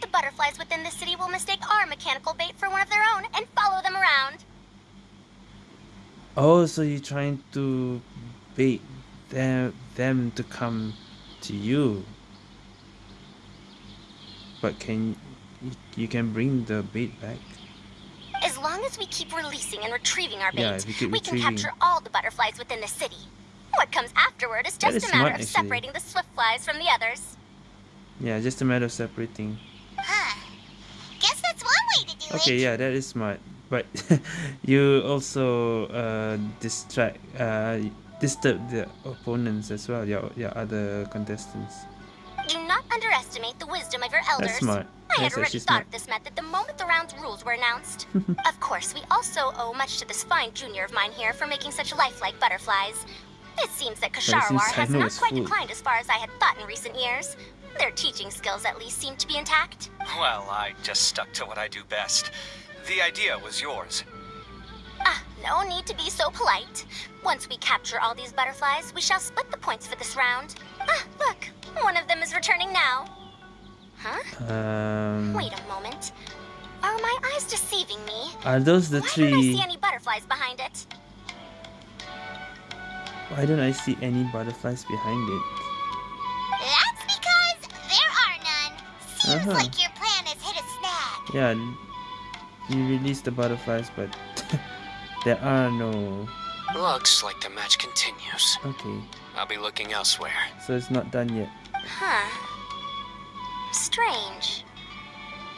The butterflies within the city will mistake our mechanical bait for one of their own and follow them around. Oh, so you're trying to bait them them to come to you. But can you, you can bring the bait back? As long as we keep releasing and retrieving our bait, Yeah, we can capture all the butterflies within the city. What comes afterward is just is a matter smart, of actually. separating the swift flies from the others. Yeah, just a matter of separating. Huh. Guess that's one way to do Okay, it. yeah, that is smart. But you also uh, distract, uh, disturb the opponents as well, your, your other contestants. Do not underestimate the wisdom of your elders. That's smart. I had Yes, already thought not. of this method the moment the round's rules were announced. of course, we also owe much to this fine junior of mine here for making such lifelike butterflies. It seems that Kshahrewar has not quite full. declined as far as I had thought in recent years. Their teaching skills at least seem to be intact. Well, I just stuck to what I do best. The idea was yours. Ah, no need to be so polite. Once we capture all these butterflies, we shall split the points for this round. Ah, look, one of them is returning now. Huh? Um, Wait a moment. Are my eyes deceiving me? are those the Why don't I see any butterflies behind it? Why don't I see any butterflies behind it? That's because there are none. Seems Uh-huh. like your plan has hit a snag. Yeah, you released the butterflies, but there are no. Looks like the match continues. Okay, I'll be looking elsewhere. so it's not done yet. Huh. Strange.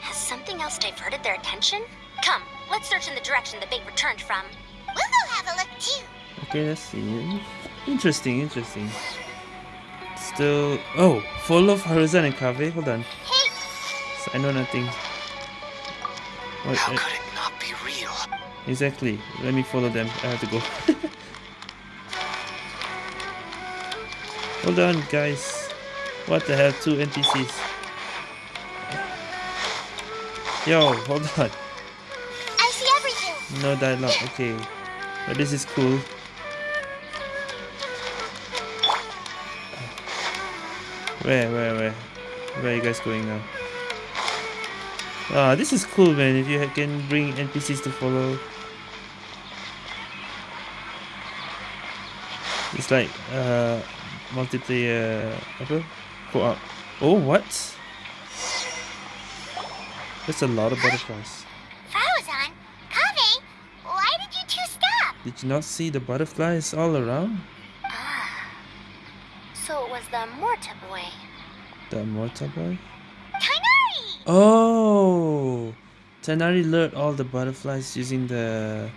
Has something else diverted their attention? Come, let's search in the direction the bait returned from. We'll go have a look too. Okay, let's see. Interesting, interesting. Still. Oh, follow Faruzan and Kaveh. Hold on. Hey, So I know nothing. What, How could it not be real? exactly. Let me follow them. I have to go. Hold on, guys. What the hell? Two NPCs. Yo, hold on. I see everything. No dialogue. Okay. But this is cool. Where, where, where? Where are you guys going now? Ah, this is cool, man. If you can bring NPCs to follow. It's like uh multiplayer apa? Co-op. Oh, what? That's a lot of butterflies. Faruzan, Kaveh, why did you two stop? Did you not see the butterflies all around? Ah. So it was the Morta boy. The Morta boy? Tighnari! Oh! Tighnari lured all the butterflies using the...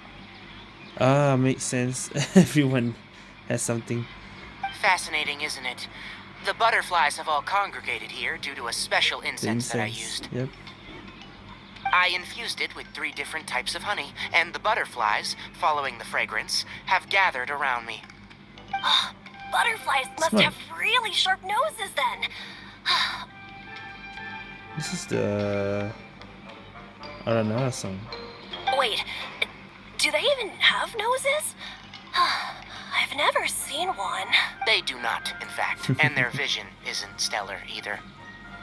Ah, makes sense. Everyone has something. Fascinating, isn't it? The butterflies have all congregated here due to a special The incense that I incense. used. Yep. I infused it with three different types of honey, and the butterflies, following the fragrance, have gathered around me. Ah, butterflies must Smart. have really sharp noses then. This is the... I don't Aranara song. Wait, do they even have noses? I've never seen one. They do not, in fact, and their vision isn't stellar either.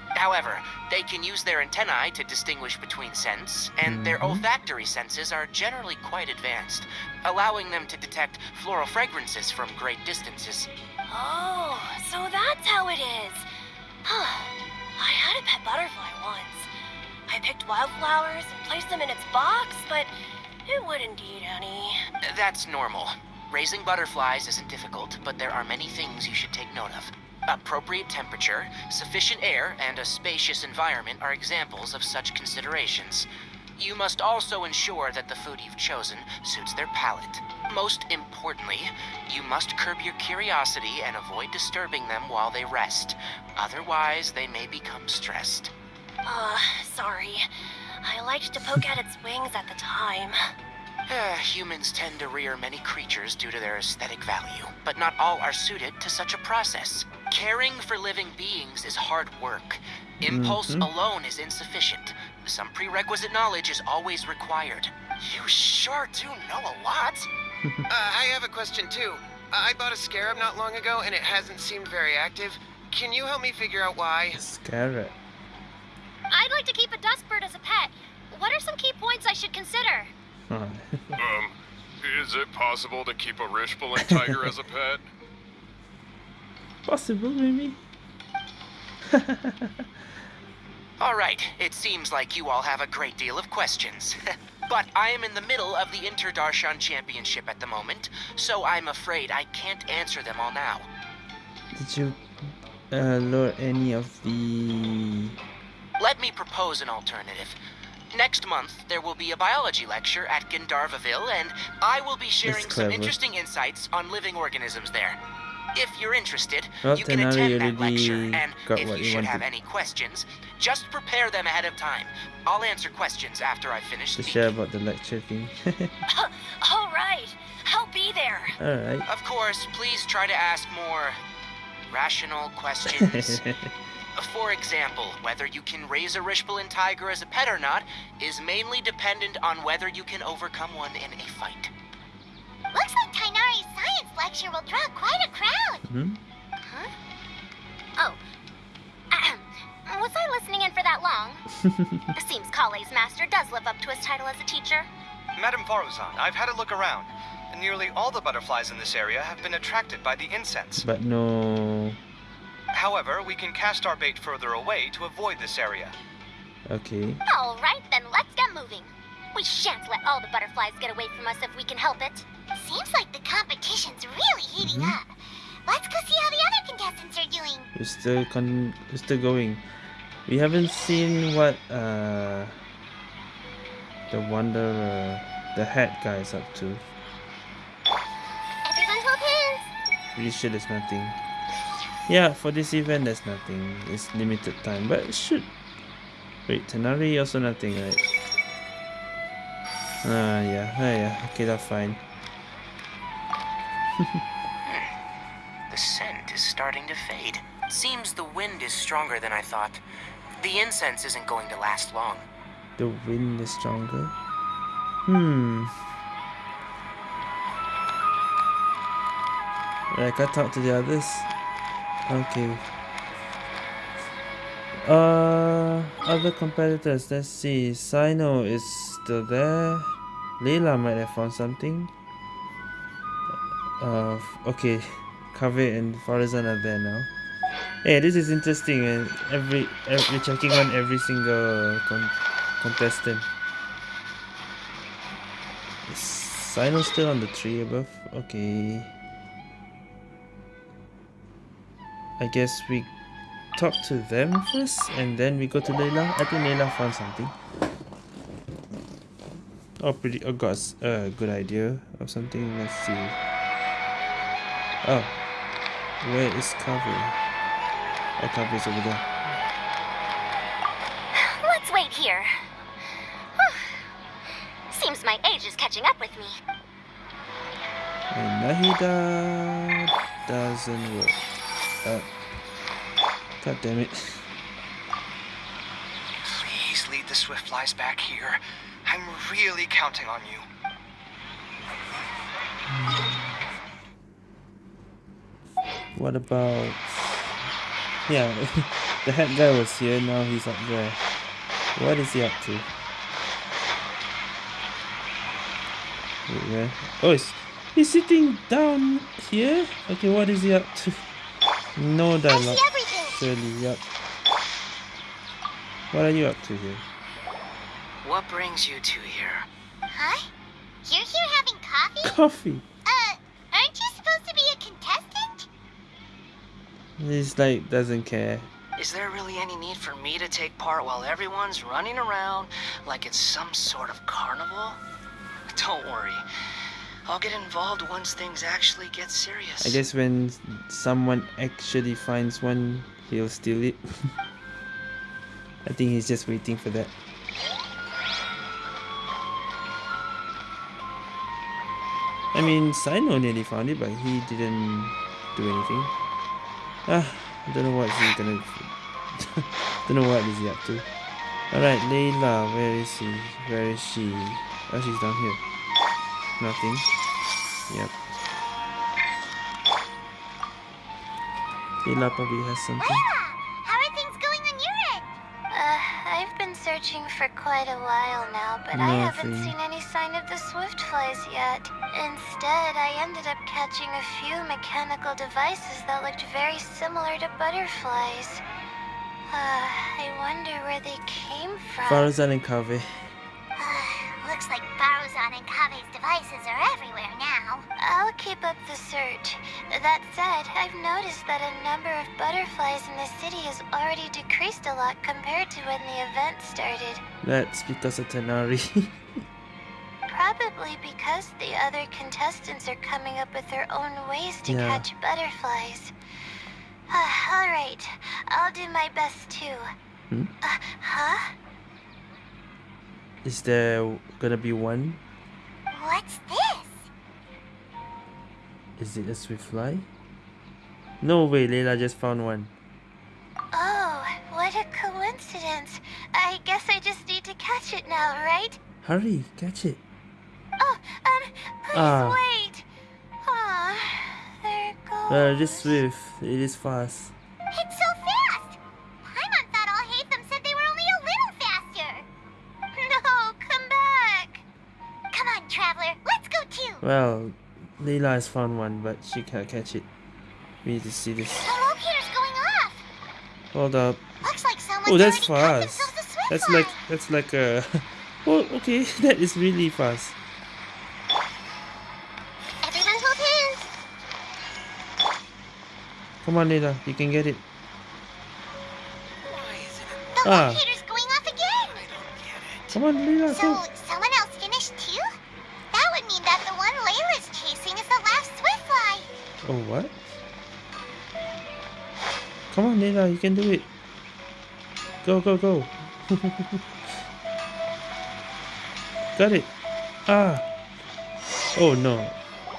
However, they can use their antennae to distinguish between scents, and their Mhm. olfactory senses are generally quite advanced, allowing them to detect floral fragrances from great distances. Oh, so that's how it is. I had a pet butterfly once. I picked wildflowers and placed them in its box, but it wouldn't eat any. That's normal. Raising butterflies isn't difficult, but there are many things you should take note of. Appropriate temperature, sufficient air, and a spacious environment are examples of such considerations. You must also ensure that the food you've chosen suits their palate. Most importantly, you must curb your curiosity and avoid disturbing them while they rest. Otherwise, they may become stressed. Uh, sorry. I liked to poke at its wings at the time. Uh, humans tend to rear many creatures due to their aesthetic value, but not all are suited to such a process. Caring for living beings is hard work. Impulse Mhm. alone is insufficient. Some prerequisite knowledge is always required. You sure do know a lot. Uh, I have a question too. I bought a scarab not long ago and it hasn't seemed very active. Can you help me figure out why? Scarab. I'd like to keep a dustbird as a pet. What are some key points I should consider? Huh. Um, is it possible to keep a Rishboland tiger as a pet? Possible, maybe? All right, it seems like you all have a great deal of questions. but I am in the middle of the Inter-Darshan Championship at the moment, so I'm afraid I can't answer them all now. Did you uh, lure any of the... Let me propose an alternative. Next month, there will be a biology lecture at Gandharvaville, and I will be sharing some interesting insights on living organisms there. If you're interested, Well, you can attend that lecture, and if what you he should have any questions, just prepare them ahead of time. I'll answer questions after I finish To speaking. share about the lecture thing. All right, I'll be there. Alright. Of course, please try to ask more rational questions. For example, whether you can raise a Rishboland tiger as a pet or not is mainly dependent on whether you can overcome one in a fight. Looks like Tighnari's science lecture will draw quite a crowd. hmm? Huh? Oh. Ahem. Was I listening in for that long? Seems Collei's master does live up to his title as a teacher. Madam Faruzan, I've had a look around. Nearly all the butterflies in this area have been attracted by the incense. But no. However, we can cast our bait further away to avoid this area. Okay. All right, then let's get moving. We shan't let all the butterflies get away from us if we can help it. Seems like the competition's really heating Mhm. up. Let's go see how the other contestants are doing. We're still con we're still going. We haven't seen what uh the wonder the hat guy is up to. Everyone hold hands. Pretty sure there's nothing. Yeah, for this event there's nothing. It's limited time, but it should. Wait, Tighnari also nothing, right? Ah, yeah, ah, yeah. Okay, that's fine. The scent is starting to fade. Seems the wind is stronger than I thought. The incense isn't going to last long. The wind is stronger. Hmm. Like I talk to the others. Okay. Uh, other competitors. Let's see. Cyno is still there. Layla might have found something. Uh, okay. Kaveh and Faruzan are there now. Hey, this is interesting. And every, every checking on every single con contestant. Is Cyno still on the tree above? Okay. I guess we talk to them first and then we go to Layla. I think Layla found something. Oh, pretty. Oh, got a good idea of something. Let's see. Oh, where is Kavi? Oh, Kavi's over there. Let's wait here. Seems my age is catching up with me. And Nahida doesn't work. God damn it. Please lead the Swiftflies back here. I'm really counting on you. What about... Yeah, the head guy was here, now he's up there. What is he up to? Wait, where? Oh, he's, he's sitting down here? Okay, what is he up to? No dialogue. Surely, yep. What are you up to here? What brings you two here? Huh? You're here having coffee? Coffee! Uh, aren't you supposed to be a contestant? He's like, doesn't care. Is there really any need for me to take part while everyone's running around like it's some sort of carnival? Don't worry. I'll get involved once things actually get serious. I guess when someone actually finds one, he'll steal it. I think he's just waiting for that. I mean, Cyno nearly found it, but he didn't do anything. Ah, I don't know what he's gonna. don't know what is he up to. Alright, Layla, where is he? Where is she? Oh, she's down here. Nothing. Yep. Layla probably has something. How are things going on your end? Uh, I've been searching for quite a while now, but I haven't seen any sign of the swift flies yet. Instead, I ended up catching a few mechanical devices that looked very similar to butterflies. Uh, I wonder where they came from. Faruzan and Kaveh. Looks like Faruzan and Kaveh's devices are everywhere now. I'll keep up the search. That said, I've noticed that a number of butterflies in the city has already decreased a lot compared to when the event started. That's because of Tighnari. Probably because the other contestants are coming up with their own ways to Yeah. catch butterflies. All right, I'll do my best too. Hmm? Uh, huh? Is there gonna be one? What's this? Is it a swift fly? No way, Layla just found one. Oh, what a coincidence. I guess I just need to catch it now, right? Hurry, catch it. Oh, um, please Ah. wait. Aw, there it goes. Uh, it is swift. It is fast. It's so fast! Well, Layla has found one, but she can't catch it. We need to see this. The locator's going off. Hold up. Looks like someone's Oh, that's fast. themselves a swift That's like that's like a. Oh, okay. That is really fast. Everyone hold hands. Come on, Layla. You can get it. The Ah. locator's going off again. Come on, Layla. So, Go. Oh, what? Come on, Layla. You can do it. Go, go, go. Got it. Ah. Oh no.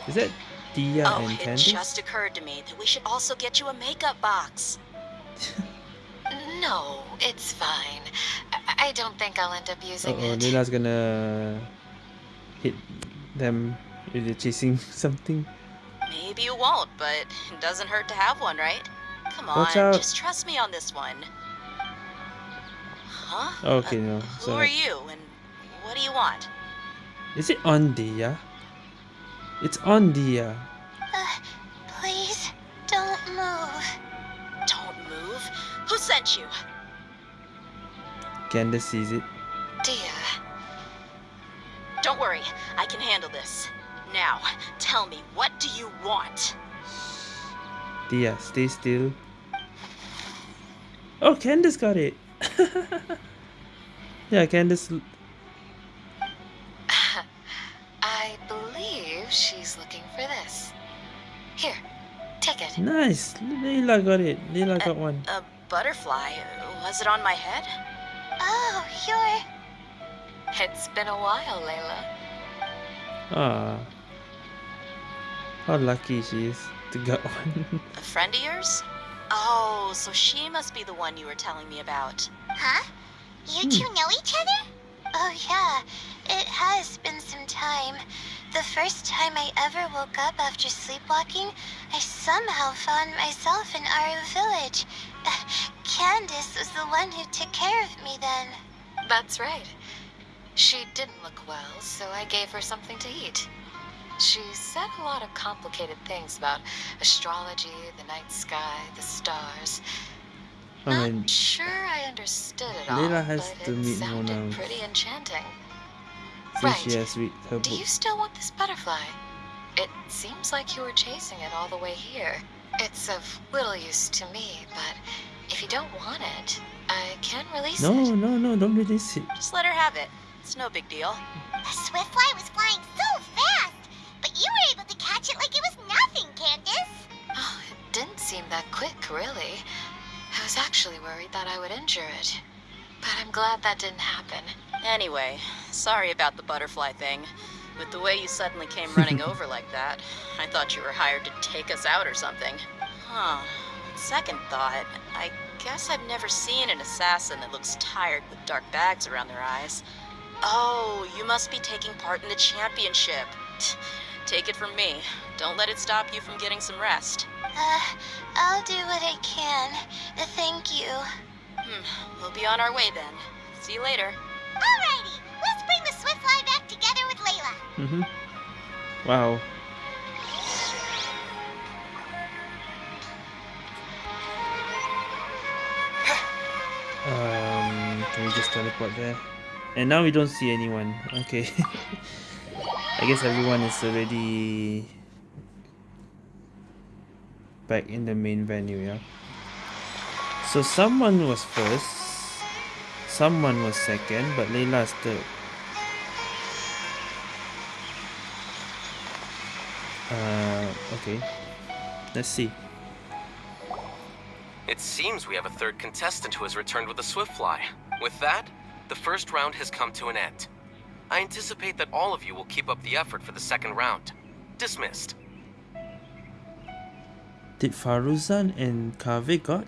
Is that Dehya oh, and it just occurred to me that we should also get you a makeup box. No, it's fine. I, I don't think I'll end up Uh using oh, it. Layla's gonna hit them if they're chasing something. Maybe you won't, but it doesn't hurt to have one, right? Come on, just trust me on this one. Huh? Okay, no. Who So are you, and what do you want? is it on Dehya? It's on Dehya. Uh, please, don't move. Don't move. Who sent you? Candace sees it. Dehya. Don't worry, I can handle this. Now, tell me, what do you want? Dehya, stay still. Oh, Candace got it. yeah, Candace. I believe she's looking for this. Here, take it. Nice. Layla got it. Layla got one. A butterfly. Was it on my head? Oh, you're. It's been a while, Layla. Ah. How lucky she is to get one. A friend of yours? Oh, so she must be the one you were telling me about. Huh? You Hmm. two know each other? Oh, yeah. It has been some time. The first time I ever woke up after sleepwalking, I somehow found myself in Aaru village. Candace was the one who took care of me then. That's right. She didn't look well, so I gave her something to eat. She said a lot of complicated things about astrology, the night sky, the stars. I mean, Sure, I understood it all, Layla has but to it meet sounded Mona pretty enchanting. since she has with her Do you still want this butterfly? It seems like you were chasing it all the way here. It's of little use to me, but if you don't want it, I can release No, it. no, no, no, don't release it. Just let her have it. It's no big deal. The swift fly was flying so fast, but you were able to catch it like it was nothing, Candace. Oh, it didn't seem that quick, really. I was actually worried that I would injure it. But I'm glad that didn't happen. Anyway, sorry about the butterfly thing. With the way you suddenly came running over like that, I thought you were hired to take us out or something. Huh. Second thought, I guess I've never seen an assassin that looks tired with dark bags around their eyes. Oh, you must be taking part in the championship. Take it from me. Don't let it stop you from getting some rest. Uh, I'll do what I can. Thank you. Hmm, we'll be on our way then. See you later. Alrighty, let's bring the swift fly back together with Layla. Mm-hmm. Wow. Um, can we just teleport there? And now we don't see anyone. Okay. I guess everyone is already back in the main venue, yeah? So someone was first, someone was second, but Layla is third. Uh, okay. Let's see. It seems we have a third contestant who has returned with a swift fly. With that, the first round has come to an end. I anticipate that all of you will keep up the effort for the second round. Dismissed. Did Faruzan and Kaveh got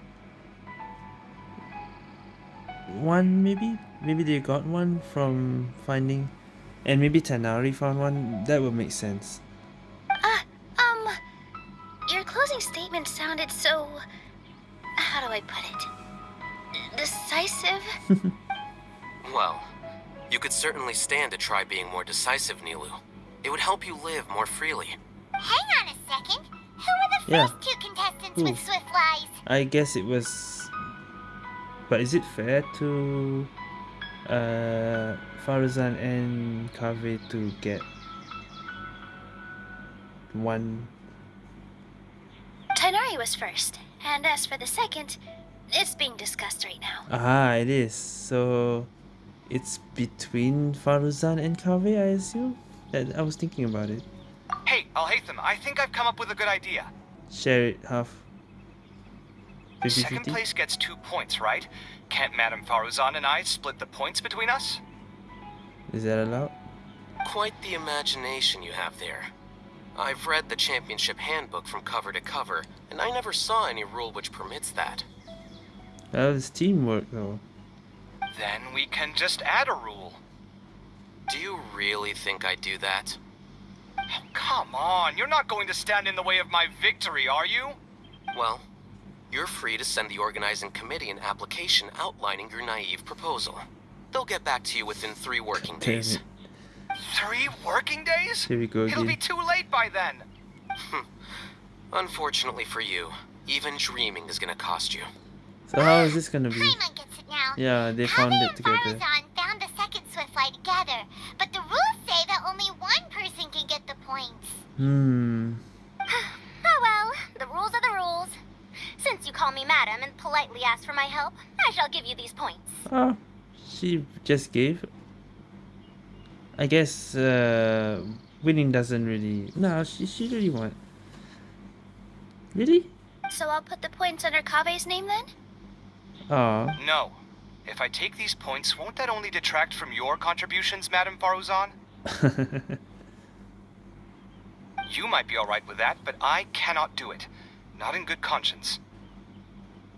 one maybe? Maybe they got one from finding and maybe Tighnari found one. That would make sense. Uh, um, your closing statement sounded so. How do I put it? Decisive? Well, you could certainly stand to try being more decisive, Nilou. It would help you live more freely. Hang on a second. Who were the Yeah. first two contestants Who? with Swiftflies? I guess it was. But is it fair to uh, Faruzan and Kaveh to get one? Tighnari was first, and as for the second, it's being discussed right now. Ah, it is. So it's between Faruzan and Kaveh, I assume? That I was thinking about it. Hey, Alhaitham, I think I've come up with a good idea. Share it half. 50 Second place gets two points, right? Can't Madame Faruzan and I split the points between us? Is that allowed? Quite the imagination you have there. I've read the championship handbook from cover to cover, and I never saw any rule which permits that. That was teamwork though. Then we can just add a rule. Do you really think I'd do that? Oh, come on, you're not going to stand in the way of my victory, are you? Well, you're free to send the organizing committee an application outlining your naive proposal. They'll get back to you within three working days. Three working days? Here we go It'll be too late by then. Unfortunately for you, even dreaming is gonna cost you. So how is this gonna be? Paimon gets it now. Yeah, they found it together. Faruzan found the second Swiftfly together, but the rules say that only one person can get the points. Hmm. Oh well, the rules are the rules. Since you call me madam and politely ask for my help, I shall give you these points. Oh, she just gave. I guess uh, winning doesn't really. No, she she really won. Really? So I'll put the points under Kaveh's name then? Oh. No. If I take these points, won't that only detract from your contributions, Madame Faruzan? You might be alright with that, but I cannot do it. Not in good conscience.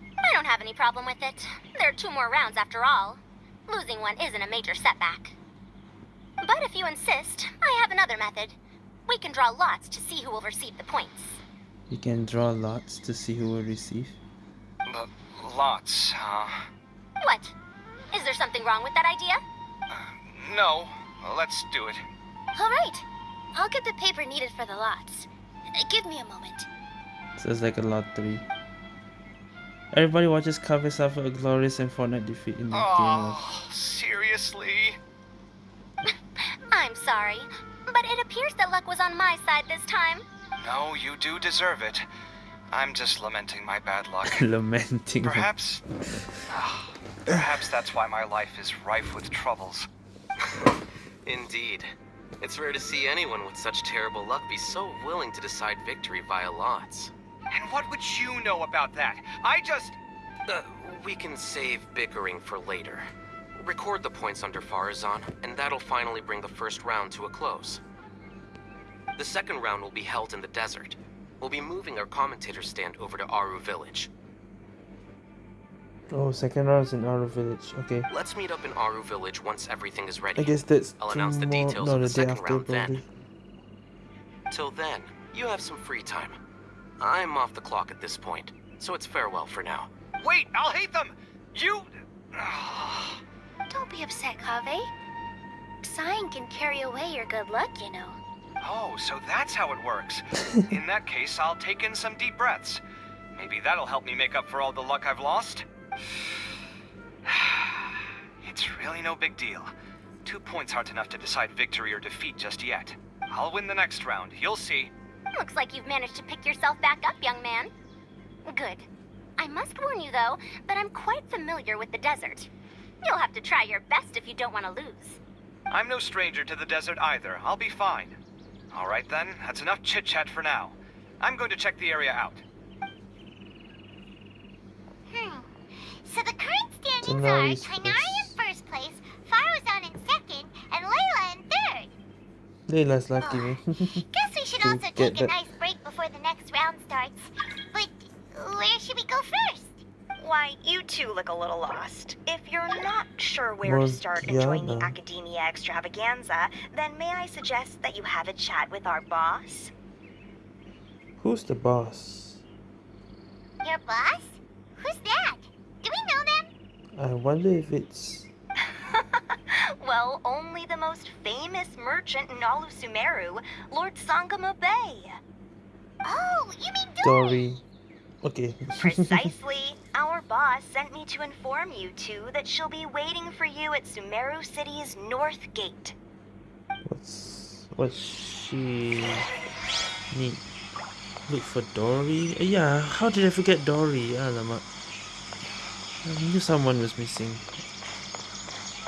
I don't have any problem with it. There are two more rounds after all. Losing one isn't a major setback. But if you insist, I have another method. We can draw lots to see who will receive the points. you can draw lots to see who will receive. But lots, huh? What? Is there something wrong with that idea? No. Let's do it. All right. I'll get the paper needed for the lots. Uh, Give me a moment. So it's like a lottery. Everybody watches Kaveh suffer a glorious and Fortnite defeat in the game Oh, seriously? I'm sorry, but it appears that luck was on my side this time. No, you do deserve it. I'm just lamenting my bad luck. lamenting. Perhaps. Perhaps that's why my life is rife with troubles. Indeed. It's rare to see anyone with such terrible luck be so willing to decide victory via lots. And what would you know about that? I just. Uh, we can save bickering for later. Record the points under Faruzan, and that'll finally bring the first round to a close. The second round will be held in the desert. We'll be moving our commentator stand over to Aaru Village. Oh, second round is in Aaru Village. Okay. Let's meet up in Aaru Village once everything is ready. I guess that's I'll announce the details no, of the, the day second after, round then. Till then, you have some free time. I'm off the clock at this point, so it's farewell for now. Wait, I'll hate them! You. Don't be upset, Kaveh. Sighing can carry away your good luck, you know. Oh, so that's how it works. in that case, I'll take in some deep breaths. Maybe that'll help me make up for all the luck I've lost. it's really no big deal. Two points aren't enough to decide victory or defeat just yet. I'll win the next round, you'll see. Looks like you've managed to pick yourself back up, young man. Good. I must warn you, though, that I'm quite familiar with the desert. You'll have to try your best if you don't want to lose. I'm no stranger to the desert either. I'll be fine. All right then, that's enough chit-chat for now. I'm going to check the area out. Hmm. So the current standings So now are he's in first place, Faruzan in second, and Layla in third. Layla's lucky me. Guess we should also get take a nice break before the next round starts. But where should we go first? Why, you two look a little lost. If you're not sure where to start enjoying the Akademiya extravaganza, then may I suggest that you have a chat with our boss? Who's the boss? Your boss? Who's that? Do we know them? I wonder if it's Well, only the most famous merchant in all of Sumeru, Lord Sangemah Bay. Oh, you mean Dori. Okay. Precisely. Our boss sent me to inform you two that she'll be waiting for you at Sumeru City's North Gate. What's what she need? Look for Dori. Uh, yeah, how did I forget Dori? Alamak. I knew someone was missing.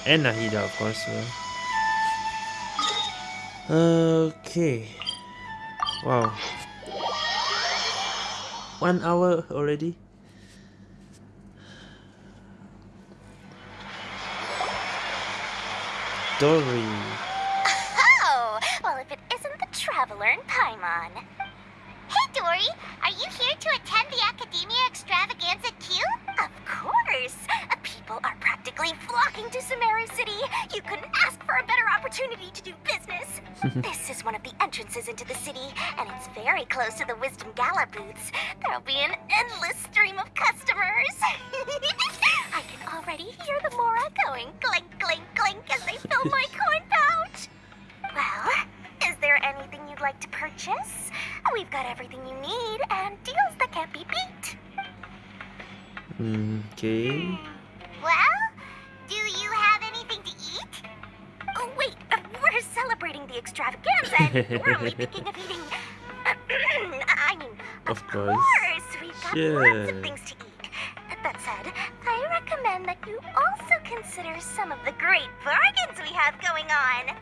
And Nahida, of course. Well. Okay. Wow. One hour already. Dori. Oh, well, if it isn't the traveler in Paimon. Hey, Dori, are you here to attend the Akademiya Extravaganza Q? Of course. People are practically flocking to Sumeru City. You couldn't ask for a better opportunity to do business. this is one of the entrances into the city, and it's very close to the Wisdom Gala booths. There'll be an endless stream of customers. I can already hear the Mora going clink, clink, clink as they fill my coin pouch. Well, is there anything you'd like to purchase? We've got everything you need and deals that can't be beat. Mm, okay. Well, do you have anything to eat? Oh, wait, uh, we're celebrating the extravaganza and we're only thinking of eating. I mean, Of course. course, we've got lots of things to eat. That said, I recommend that you also consider some of the great bargains we have going on.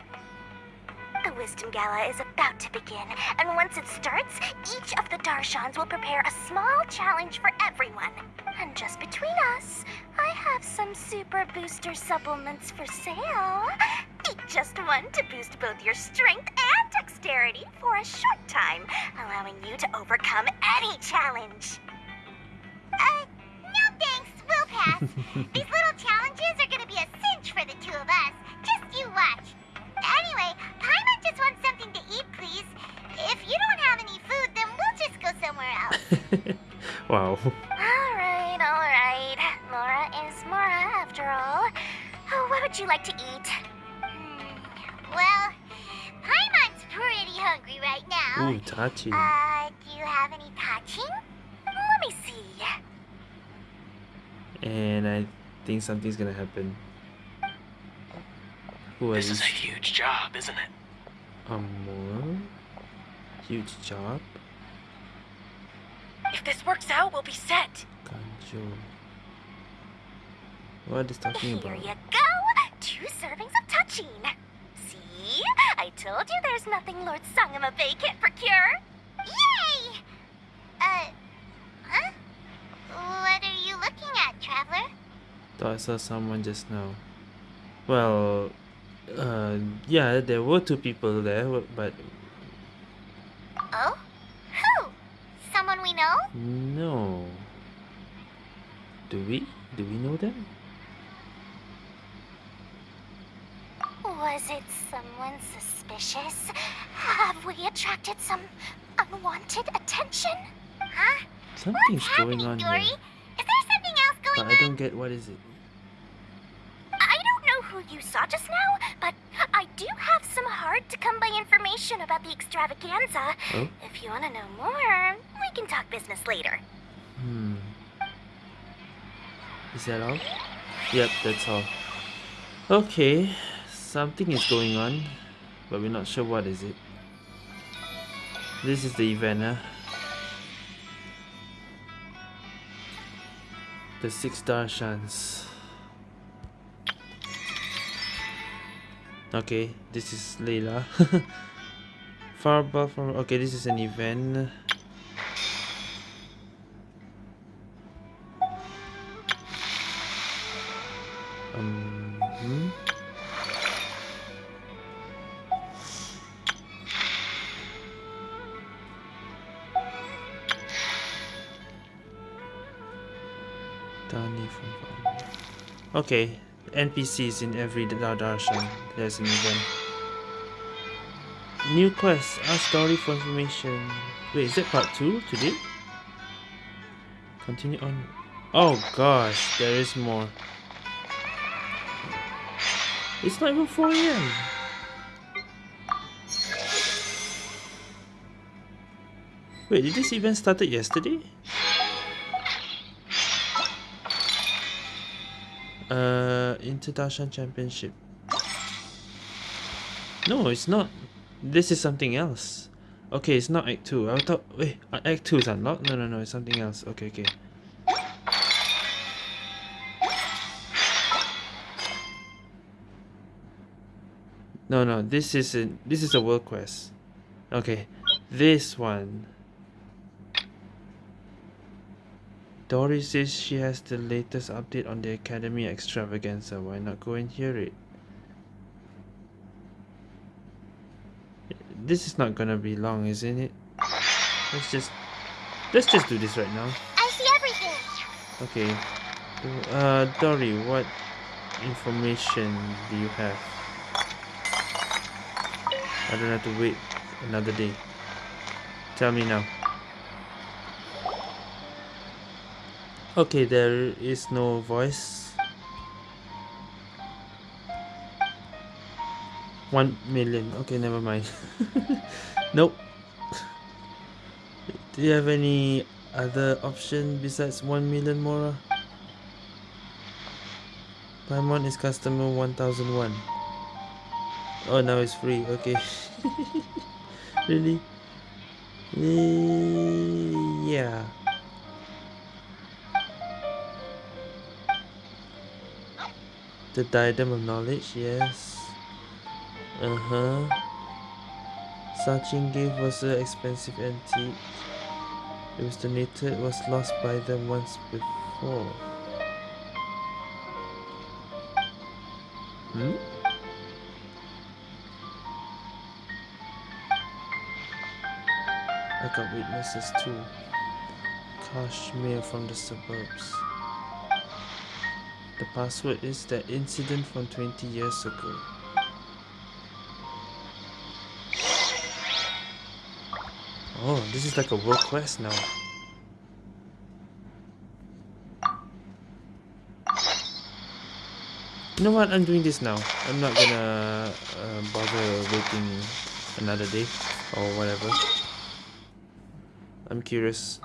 The Wisdom Gala is about to begin, and once it starts, each of the Darshans will prepare a small challenge for everyone. And just between us, I have some super booster supplements for sale. Eat just one to boost both your strength and dexterity for a short time, allowing you to overcome any challenge. Uh, no thanks, we'll pass. These little challenges are gonna be a cinch for the two of us. Just you watch. Anyway, Paimon just wants something to eat, please. If you don't have any food, then we'll just go somewhere else. Wow. alright, alright. Laura is Mora, after all. Oh, what would you like to eat? Hmm, Well, Paimon's pretty hungry right now. Ooh, Tachi. Uh, do you have any Tahchin? Let me see. And I think something's gonna happen. Who This is a huge job, isn't it? Amor? Huge job? If this works out, we'll be set. Kanjo. What is talking about? Here you go. Two servings of Tahchin. See? I told you there's nothing Lord Sangemah Bay can't procure. Yay! Uh, huh? What are you looking at, Traveler? Thought I saw someone just now. Well, uh, yeah, there were two people there, but Oh? Who? Someone we know? no. Do we? Do we know them? Was it someone suspicious? Have we attracted some unwanted attention? Huh? Something's going happening, on Dori? here, Is there something else going but going I don't get what is it. I don't know who you saw just now, but I do have some hard to come by information about the extravaganza. Oh? If you want to know more, we can talk business later. Hmm. Is that all? Yep, that's all. Okay, something is going on, but we're not sure what is it. This is the event, huh? The six Darshans. Okay, this is Layla. Fireball from okay, this is an event. Um, Okay, NPCs in every darshan. There's an event. New quest. Ask story for information. Wait, is that part 2 today? Continue on. Oh gosh, there is more. It's not even 4 a.m. Wait, did this event started yesterday? Uh, International Championship. No, it's not. This is something else. Okay, it's not Act 2. I thought... Wait, Act 2 is unlocked? No, no, no, it's something else. Okay, okay. No, no, this is a, this is a world quest. Okay, this one. Dori says she has the latest update on the Academy extravaganza. Why not go and hear it? This is not gonna be long, isn't it? Let's just let's just do this right now. I see everything. Okay. Uh, Dori, what information do you have? I don't have to wait another day. Tell me now. Okay, there is no voice. One million. Okay, never mind. nope. Do you have any other option besides one million Mora? Paimon is customer 1001. Oh, now it's free. Okay. really? Eh, yeah. The Diadem of Knowledge, yes. Uh-huh. Sachin gave was an expensive antique. It was donated, it was lost by them once before. Hmm? I got witnesses too. Kashmir from the suburbs. The password is that incident from 20 years ago. Oh, this is like a world quest now. You know what? I'm doing this now. I'm not gonna uh, bother waiting another day or whatever. I'm curious.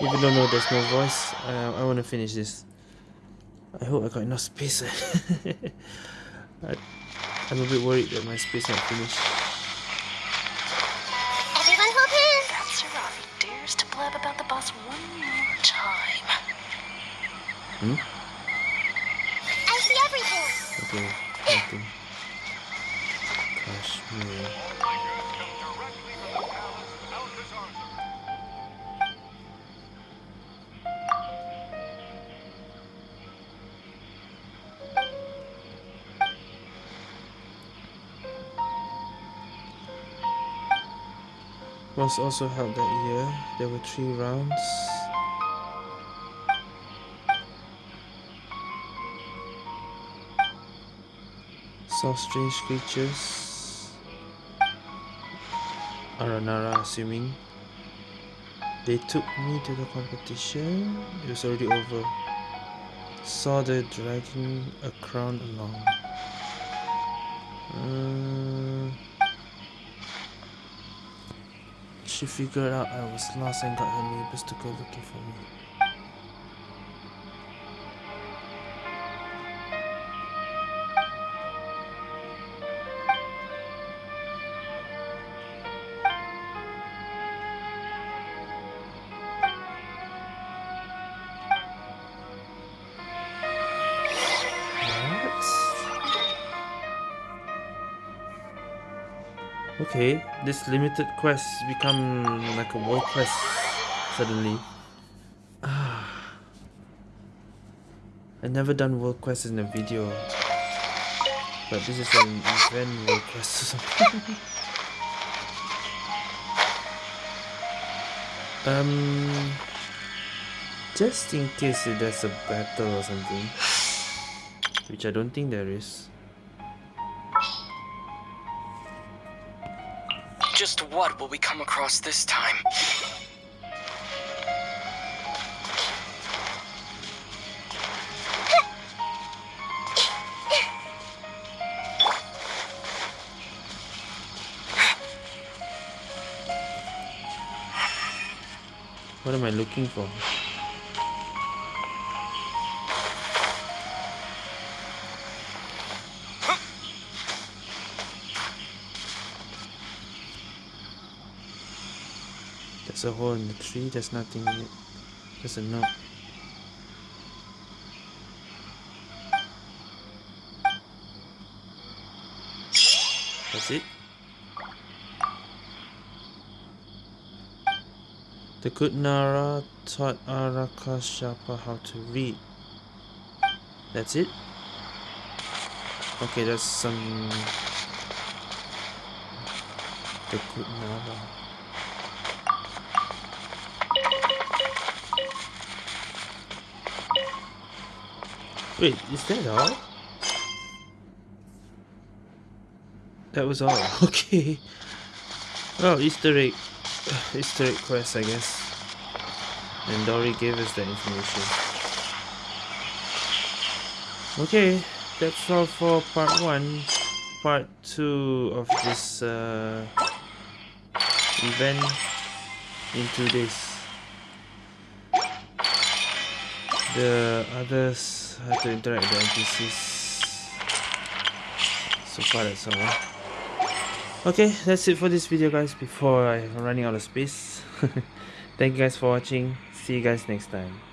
Even though no, there's no voice, uh, I want to finish this. I hope I got enough space. I, I'm a bit worried that my space not finished. Hmm? I see everything. Okay, nothing. Kashmir. Was also held that year. There were three rounds. Saw strange creatures. Aranara assuming. They took me to the competition. It was already over. Saw the dragging a crown along. Uh, she figured out I was lost and got her neighbors to go looking for me. Okay, this limited quest become like a world quest suddenly. Ah. I never done world quest in a video. But this is an event world quest or something. um just in case there's a battle or something. Which I don't think there is. What will we come across this time? What am I looking for? There's a hole in the tree, there's nothing in it. There's a note. That's it? The good Nara taught Arakashapa how to read. That's it? Okay, that's some... The good Nara. Wait, is that all? That was all. Okay. Well, Easter egg. Easter egg quest, I guess. And Dori gave us that information. Okay, that's all for part 1. Part 2 of this uh, event in 2 days. The others have to interact with the NPCs. So far that's all. Okay, that's it for this video guys before I'm running out of space. Thank you guys for watching. See you guys next time.